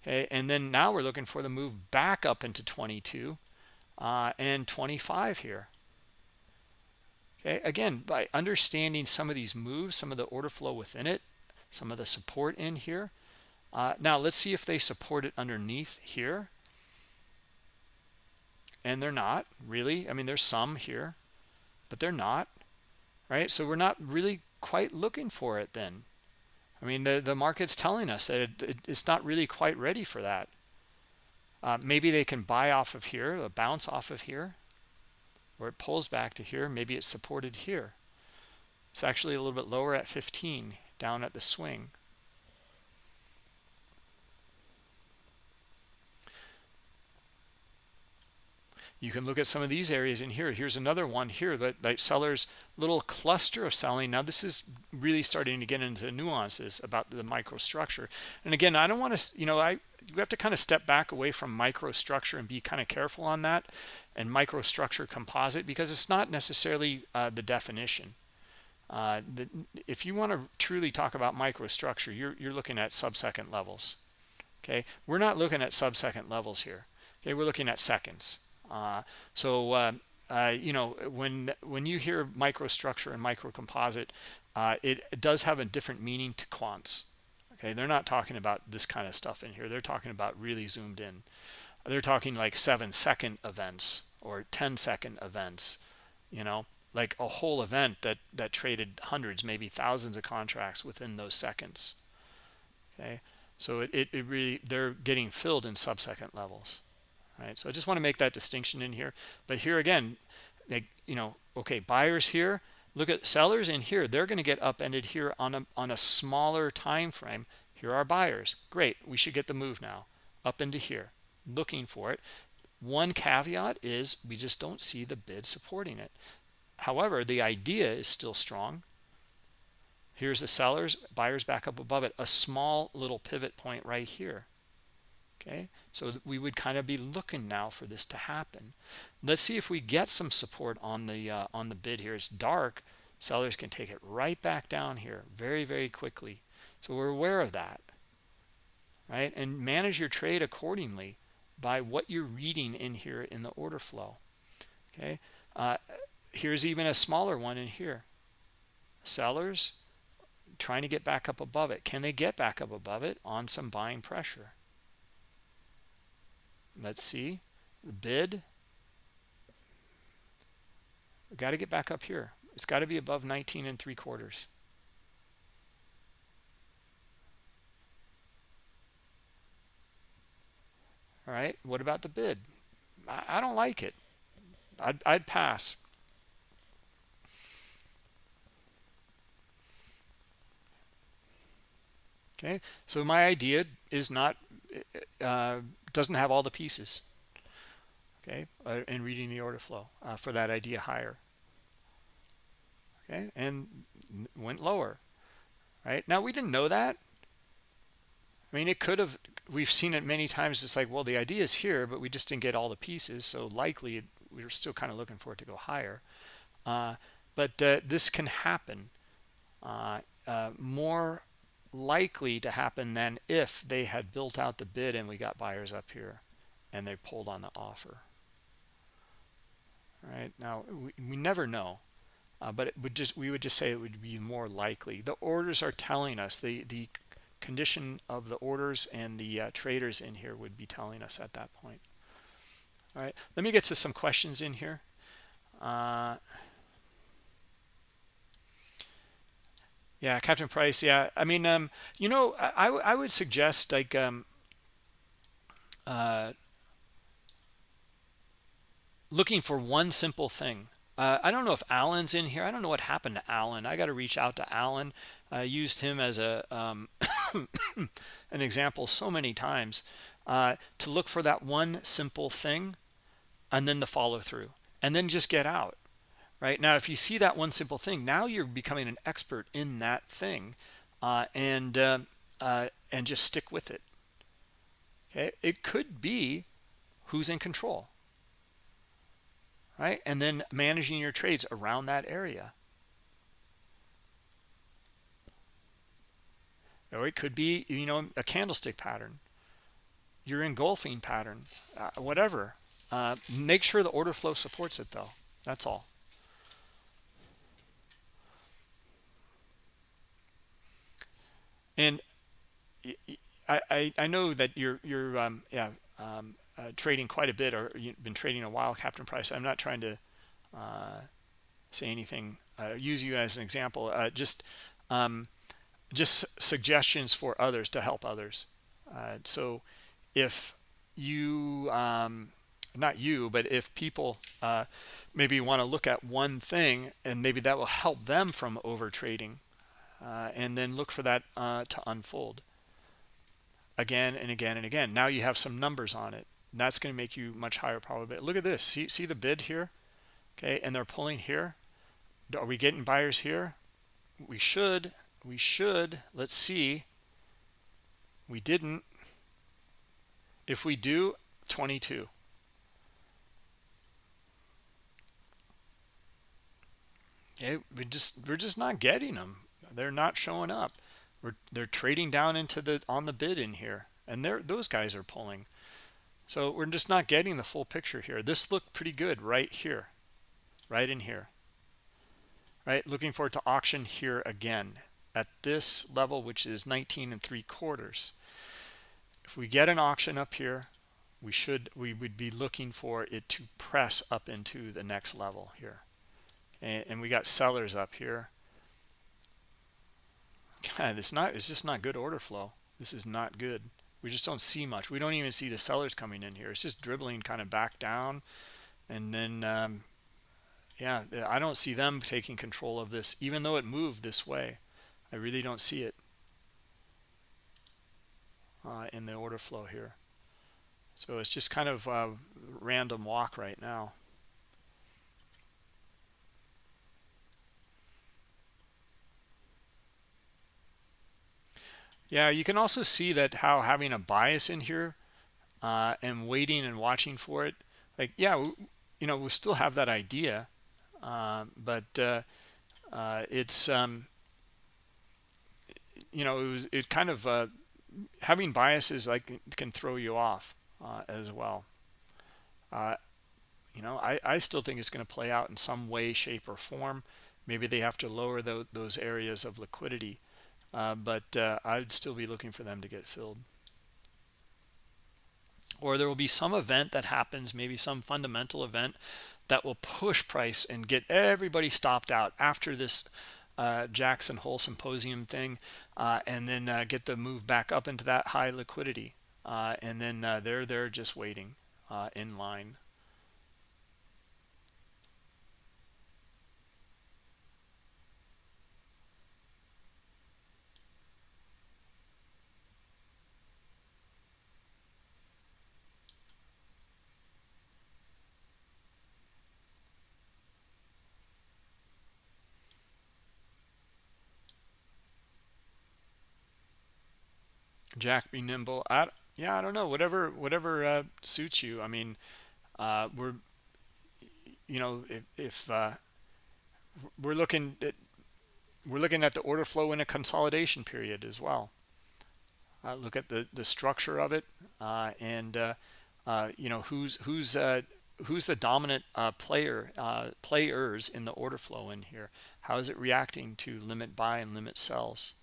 Speaker 1: Okay and then now we're looking for the move back up into 22 uh, and 25 here Again, by understanding some of these moves, some of the order flow within it, some of the support in here. Uh, now let's see if they support it underneath here. And they're not really. I mean, there's some here, but they're not, right? So we're not really quite looking for it then. I mean, the, the market's telling us that it, it, it's not really quite ready for that. Uh, maybe they can buy off of here, a bounce off of here where it pulls back to here maybe it's supported here. It's actually a little bit lower at 15 down at the swing you can look at some of these areas in here. Here's another one here that like sellers little cluster of selling. Now this is really starting to get into nuances about the microstructure. And again i don't want to you know i we have to kind of step back away from microstructure and be kind of careful on that and microstructure composite because it's not necessarily uh, the definition. Uh, the, if you want to truly talk about microstructure you're, you're looking at sub-second levels. Okay? We're not looking at sub-second levels here. Okay? We're looking at seconds so uh, uh, you know when when you hear microstructure and microcomposite uh, it, it does have a different meaning to quants. Okay they're not talking about this kind of stuff in here. They're talking about really zoomed in. They're talking like seven second events or 10 second events you know like a whole event that that traded hundreds maybe thousands of contracts within those seconds. Okay so it, it, it really they're getting filled in sub-second levels right? So i just want to make that distinction in here. But here again they you know okay buyers here look at sellers in here they're going to get upended here on a on a smaller time frame here are buyers. Great we should get the move now. Up into here looking for it. One caveat is we just don't see the bid supporting it. However the idea is still strong. Here's the sellers buyers back up above it a small little pivot point right here okay so we would kind of be looking now for this to happen. Let's see if we get some support on the uh, on the bid here. It's dark. Sellers can take it right back down here very very quickly. So we're aware of that right? And manage your trade accordingly by what you're reading in here in the order flow okay? Uh, here's even a smaller one in here. Sellers trying to get back up above it. Can they get back up above it on some buying pressure let's see. The bid. We got to get back up here. It's got to be above 19 and three quarters. All right what about the bid? I, I don't like it. I'd, I'd pass. Okay so my idea is not uh, doesn't have all the pieces okay uh, in reading the order flow uh, for that idea higher. Okay and went lower right? Now we didn't know that. I mean it could have we've seen it many times. It's like well the idea is here but we just didn't get all the pieces so likely we are still kind of looking for it to go higher. Uh, but uh, this can happen uh, uh more likely to happen than if they had built out the bid and we got buyers up here and they pulled on the offer. All right now we, we never know uh, but it would just we would just say it would be more likely. The orders are telling us the the condition of the orders and the uh, traders in here would be telling us at that point. All right let me get to some questions in here. Uh, yeah captain price yeah i mean um you know i i would suggest like um uh looking for one simple thing uh, I don't know if Alan's in here. I don't know what happened to Alan. I got to reach out to Alan. I used him as a um, (coughs) an example so many times uh, to look for that one simple thing and then the follow through and then just get out right? Now if you see that one simple thing now you're becoming an expert in that thing uh, and uh, uh, and just stick with it. Okay? It could be who's in control right? And then managing your trades around that area. Or it could be you know a candlestick pattern. Your engulfing pattern uh, whatever. Uh, make sure the order flow supports it though. That's all And I, I, I know that you're you're um, yeah um, uh, trading quite a bit, or you've been trading a while, Captain Price. I'm not trying to uh, say anything. Uh, use you as an example. Uh, just um, just suggestions for others to help others. Uh, so if you um, not you, but if people uh, maybe want to look at one thing and maybe that will help them from over trading uh, and then look for that uh, to unfold. Again and again and again. Now you have some numbers on it. That's going to make you much higher probability. Look at this. See see the bid here? Okay and they're pulling here. Are we getting buyers here? We should. We should. Let's see. We didn't. If we do 22 okay we just we're just not getting them they're not showing up. We're they're trading down into the on the bid in here and they're those guys are pulling. So we're just not getting the full picture here. This looked pretty good right here right in here right? Looking forward to auction here again at this level which is 19 and three quarters. If we get an auction up here we should we would be looking for it to press up into the next level here. And, and we got sellers up here God, it's not it's just not good order flow. This is not good. We just don't see much. We don't even see the sellers coming in here. It's just dribbling kind of back down. And then um, yeah i don't see them taking control of this even though it moved this way. I really don't see it uh, in the order flow here. So it's just kind of a random walk right now yeah you can also see that how having a bias in here uh, and waiting and watching for it like yeah you know we still have that idea uh, but uh, uh, it's um, you know it was it kind of uh, having biases like can throw you off uh, as well. You know I, I still think it's going to play out in some way shape or form. Maybe they have to lower the, those areas of liquidity uh, but uh, I'd still be looking for them to get filled. Or there will be some event that happens, maybe some fundamental event that will push price and get everybody stopped out after this uh, Jackson Hole Symposium thing, uh, and then uh, get the move back up into that high liquidity. And then they're they're just waiting in line. Jack be nimble. I, yeah, I don't know. Whatever, whatever uh, suits you. I mean, uh, we're, you know, if, if uh, we're looking at, we're looking at the order flow in a consolidation period as well. Uh, look at the the structure of it, uh, and uh, you know who's who's who's the dominant player players in the order flow in here. How is it reacting to limit buy and limit sells?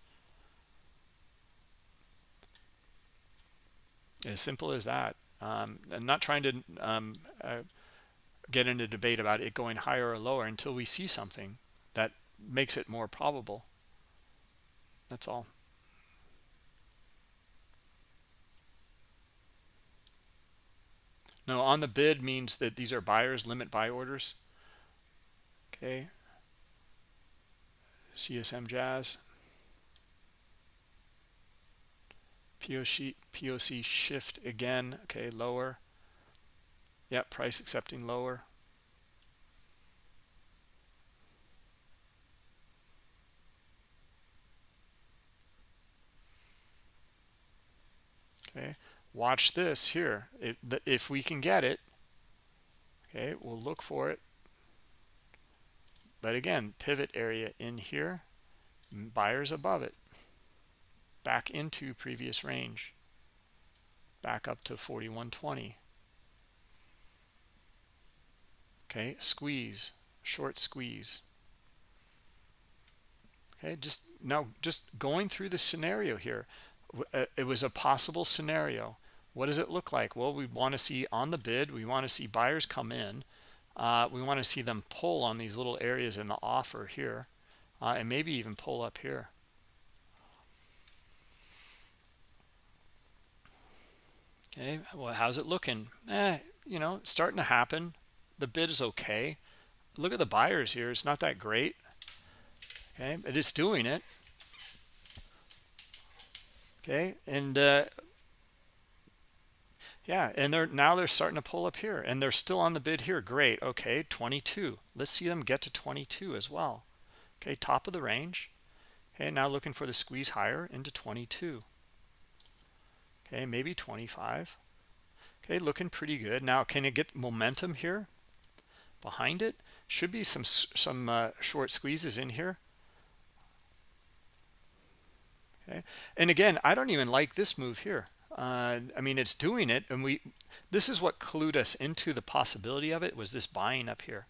Speaker 1: As simple as that. Um, i'm not trying to um, uh, get into debate about it going higher or lower until we see something that makes it more probable. That's all. No on the bid means that these are buyers limit buy orders. Okay. Csm jazz POC, POC shift again. Okay, lower. Yep, price accepting lower. Okay, watch this here. If, if we can get it, okay, we'll look for it. But again, pivot area in here, buyers above it back into previous range back up to 4120 okay squeeze short squeeze. Okay just now just going through the scenario here. Uh, it was a possible scenario. What does it look like? Well we want to see on the bid we want to see buyers come in uh, we want to see them pull on these little areas in the offer here uh, and maybe even pull up here Okay, well, how's it looking? Eh, you know, starting to happen. The bid is okay. Look at the buyers here. It's not that great. Okay, but it's doing it. Okay, and uh, yeah and they're now they're starting to pull up here and they're still on the bid here great okay 22 let's see them get to 22 as well okay top of the range okay now looking for the squeeze higher into 22 okay maybe 25 okay looking pretty good. Now can it get momentum here? Behind it? Should be some some uh, short squeezes in here. Okay and again i don't even like this move here. Uh, i mean it's doing it and we this is what clued us into the possibility of it was this buying up here.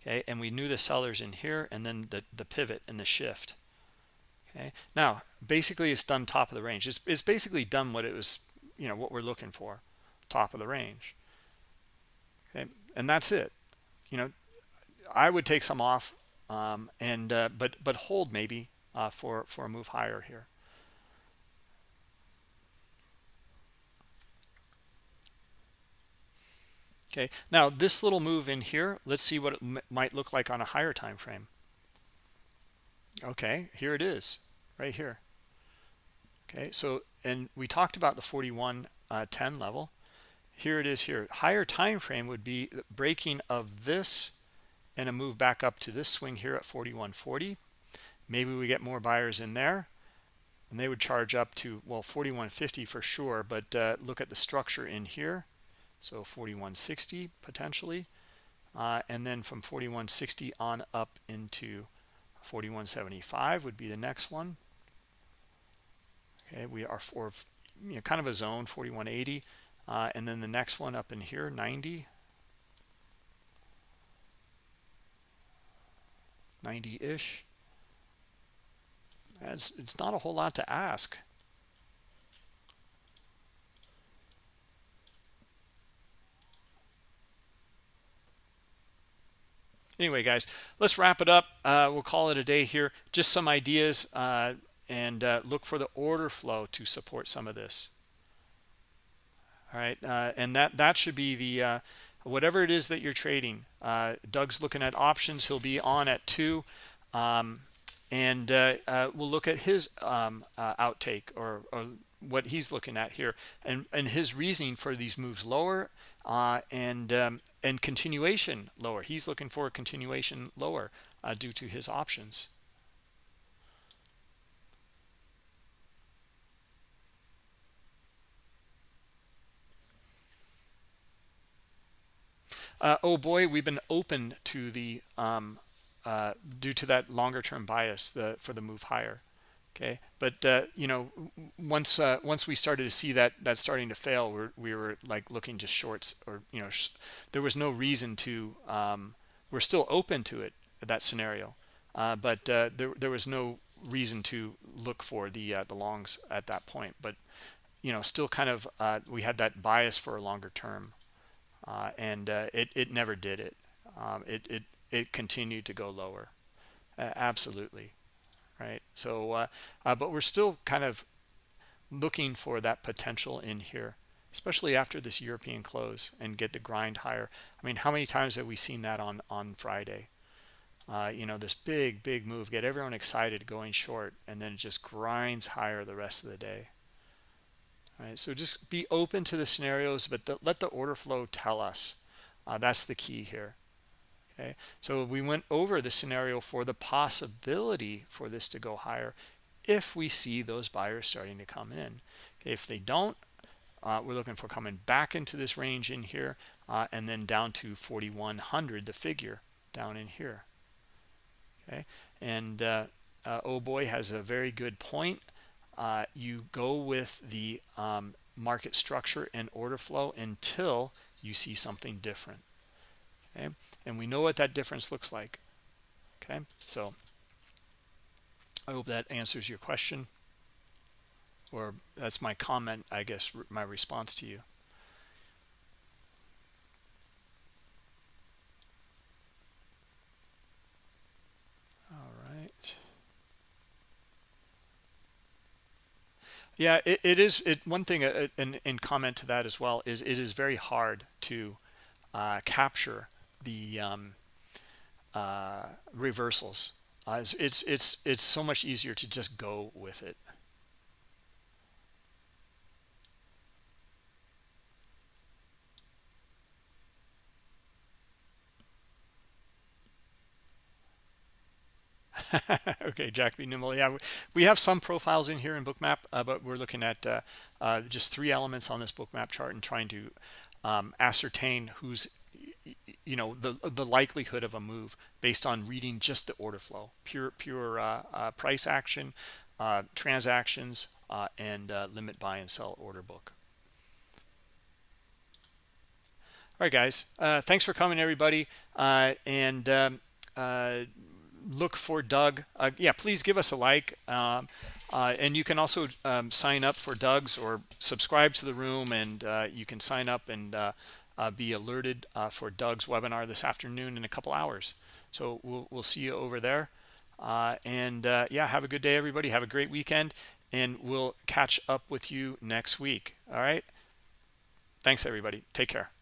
Speaker 1: Okay and we knew the sellers in here and then the the pivot and the shift okay? Now basically it's done top of the range. It's, it's basically done what it was you know what we're looking for. Top of the range. Okay? And that's it. You know i would take some off um, and uh, but but hold maybe uh, for for a move higher here. Okay? Now this little move in here let's see what it might look like on a higher time frame. Okay? Here it is right here. Okay so and we talked about the 41 uh, 10 level. Here it is here. Higher time frame would be breaking of this and a move back up to this swing here at 4140 maybe we get more buyers in there and they would charge up to well 4150 for sure but uh, look at the structure in here. So 4160 potentially uh, and then from 4160 on up into 4175 would be the next one okay we are for you know, kind of a zone 4180 uh, and then the next one up in here 90 90-ish it's, it's not a whole lot to ask. Anyway guys let's wrap it up. Uh, we'll call it a day here. Just some ideas. Uh, and uh, look for the order flow to support some of this. All right uh, and that that should be the uh, whatever it is that you're trading uh, doug's looking at options he'll be on at two um, and we'll look at his um, outtake or, or what he's looking at here and and his reasoning for these moves lower uh, and um, and continuation lower. He's looking for a continuation lower uh, due to his options uh, oh boy we've been open to the um, uh, due to that longer term bias the for the move higher okay? But uh, you know once uh, once we started to see that that starting to fail we're, we were like looking just shorts or you know there was no reason to um, we're still open to it that scenario. Uh, but uh, there, there was no reason to look for the uh, the longs at that point. But you know still kind of we had that bias for a longer term and it, it never did it. Um, it, it it continued to go lower. Absolutely. Right? So uh, uh, but we're still kind of looking for that potential in here especially after this European close and get the grind higher. I mean how many times have we seen that on on Friday? Uh, you know this big big move get everyone excited going short and then it just grinds higher the rest of the day so just be open to the scenarios but the, let the order flow tell us. Uh, that's the key here. Okay? So we went over the scenario for the possibility for this to go higher if we see those buyers starting to come in. Okay, if they don't uh, we're looking for coming back into this range in here uh, and then down to 4100 the figure down in here. Okay? And uh, uh oh boy has a very good point uh, you go with the um, market structure and order flow until you see something different. Okay? And we know what that difference looks like. Okay? So i hope that answers your question or that's my comment i guess my response to you all right yeah it, it is it one thing uh, in, in comment to that as well is it is very hard to uh, capture the um, uh, reversals. Uh, it's it's it's so much easier to just go with it. (laughs) okay, Jack. Nimble. Yeah, we have some profiles in here in Bookmap, uh, but we're looking at uh, uh, just three elements on this Bookmap chart and trying to um, ascertain who's, you know, the the likelihood of a move based on reading just the order flow, pure pure uh, uh, price action, uh, transactions, and limit buy and sell order book. All right, guys. thanks for coming, everybody, and. Um, look for Doug. Uh, yeah, please give us a like. Um, uh, and you can also um, sign up for Doug's or subscribe to the room, and uh, you can sign up and uh, uh, be alerted for Doug's webinar this afternoon in a couple hours. So we'll, we'll see you over there. and yeah, have a good day, everybody. Have a great weekend, and we'll catch up with you next week. All right. Thanks, everybody. Take care.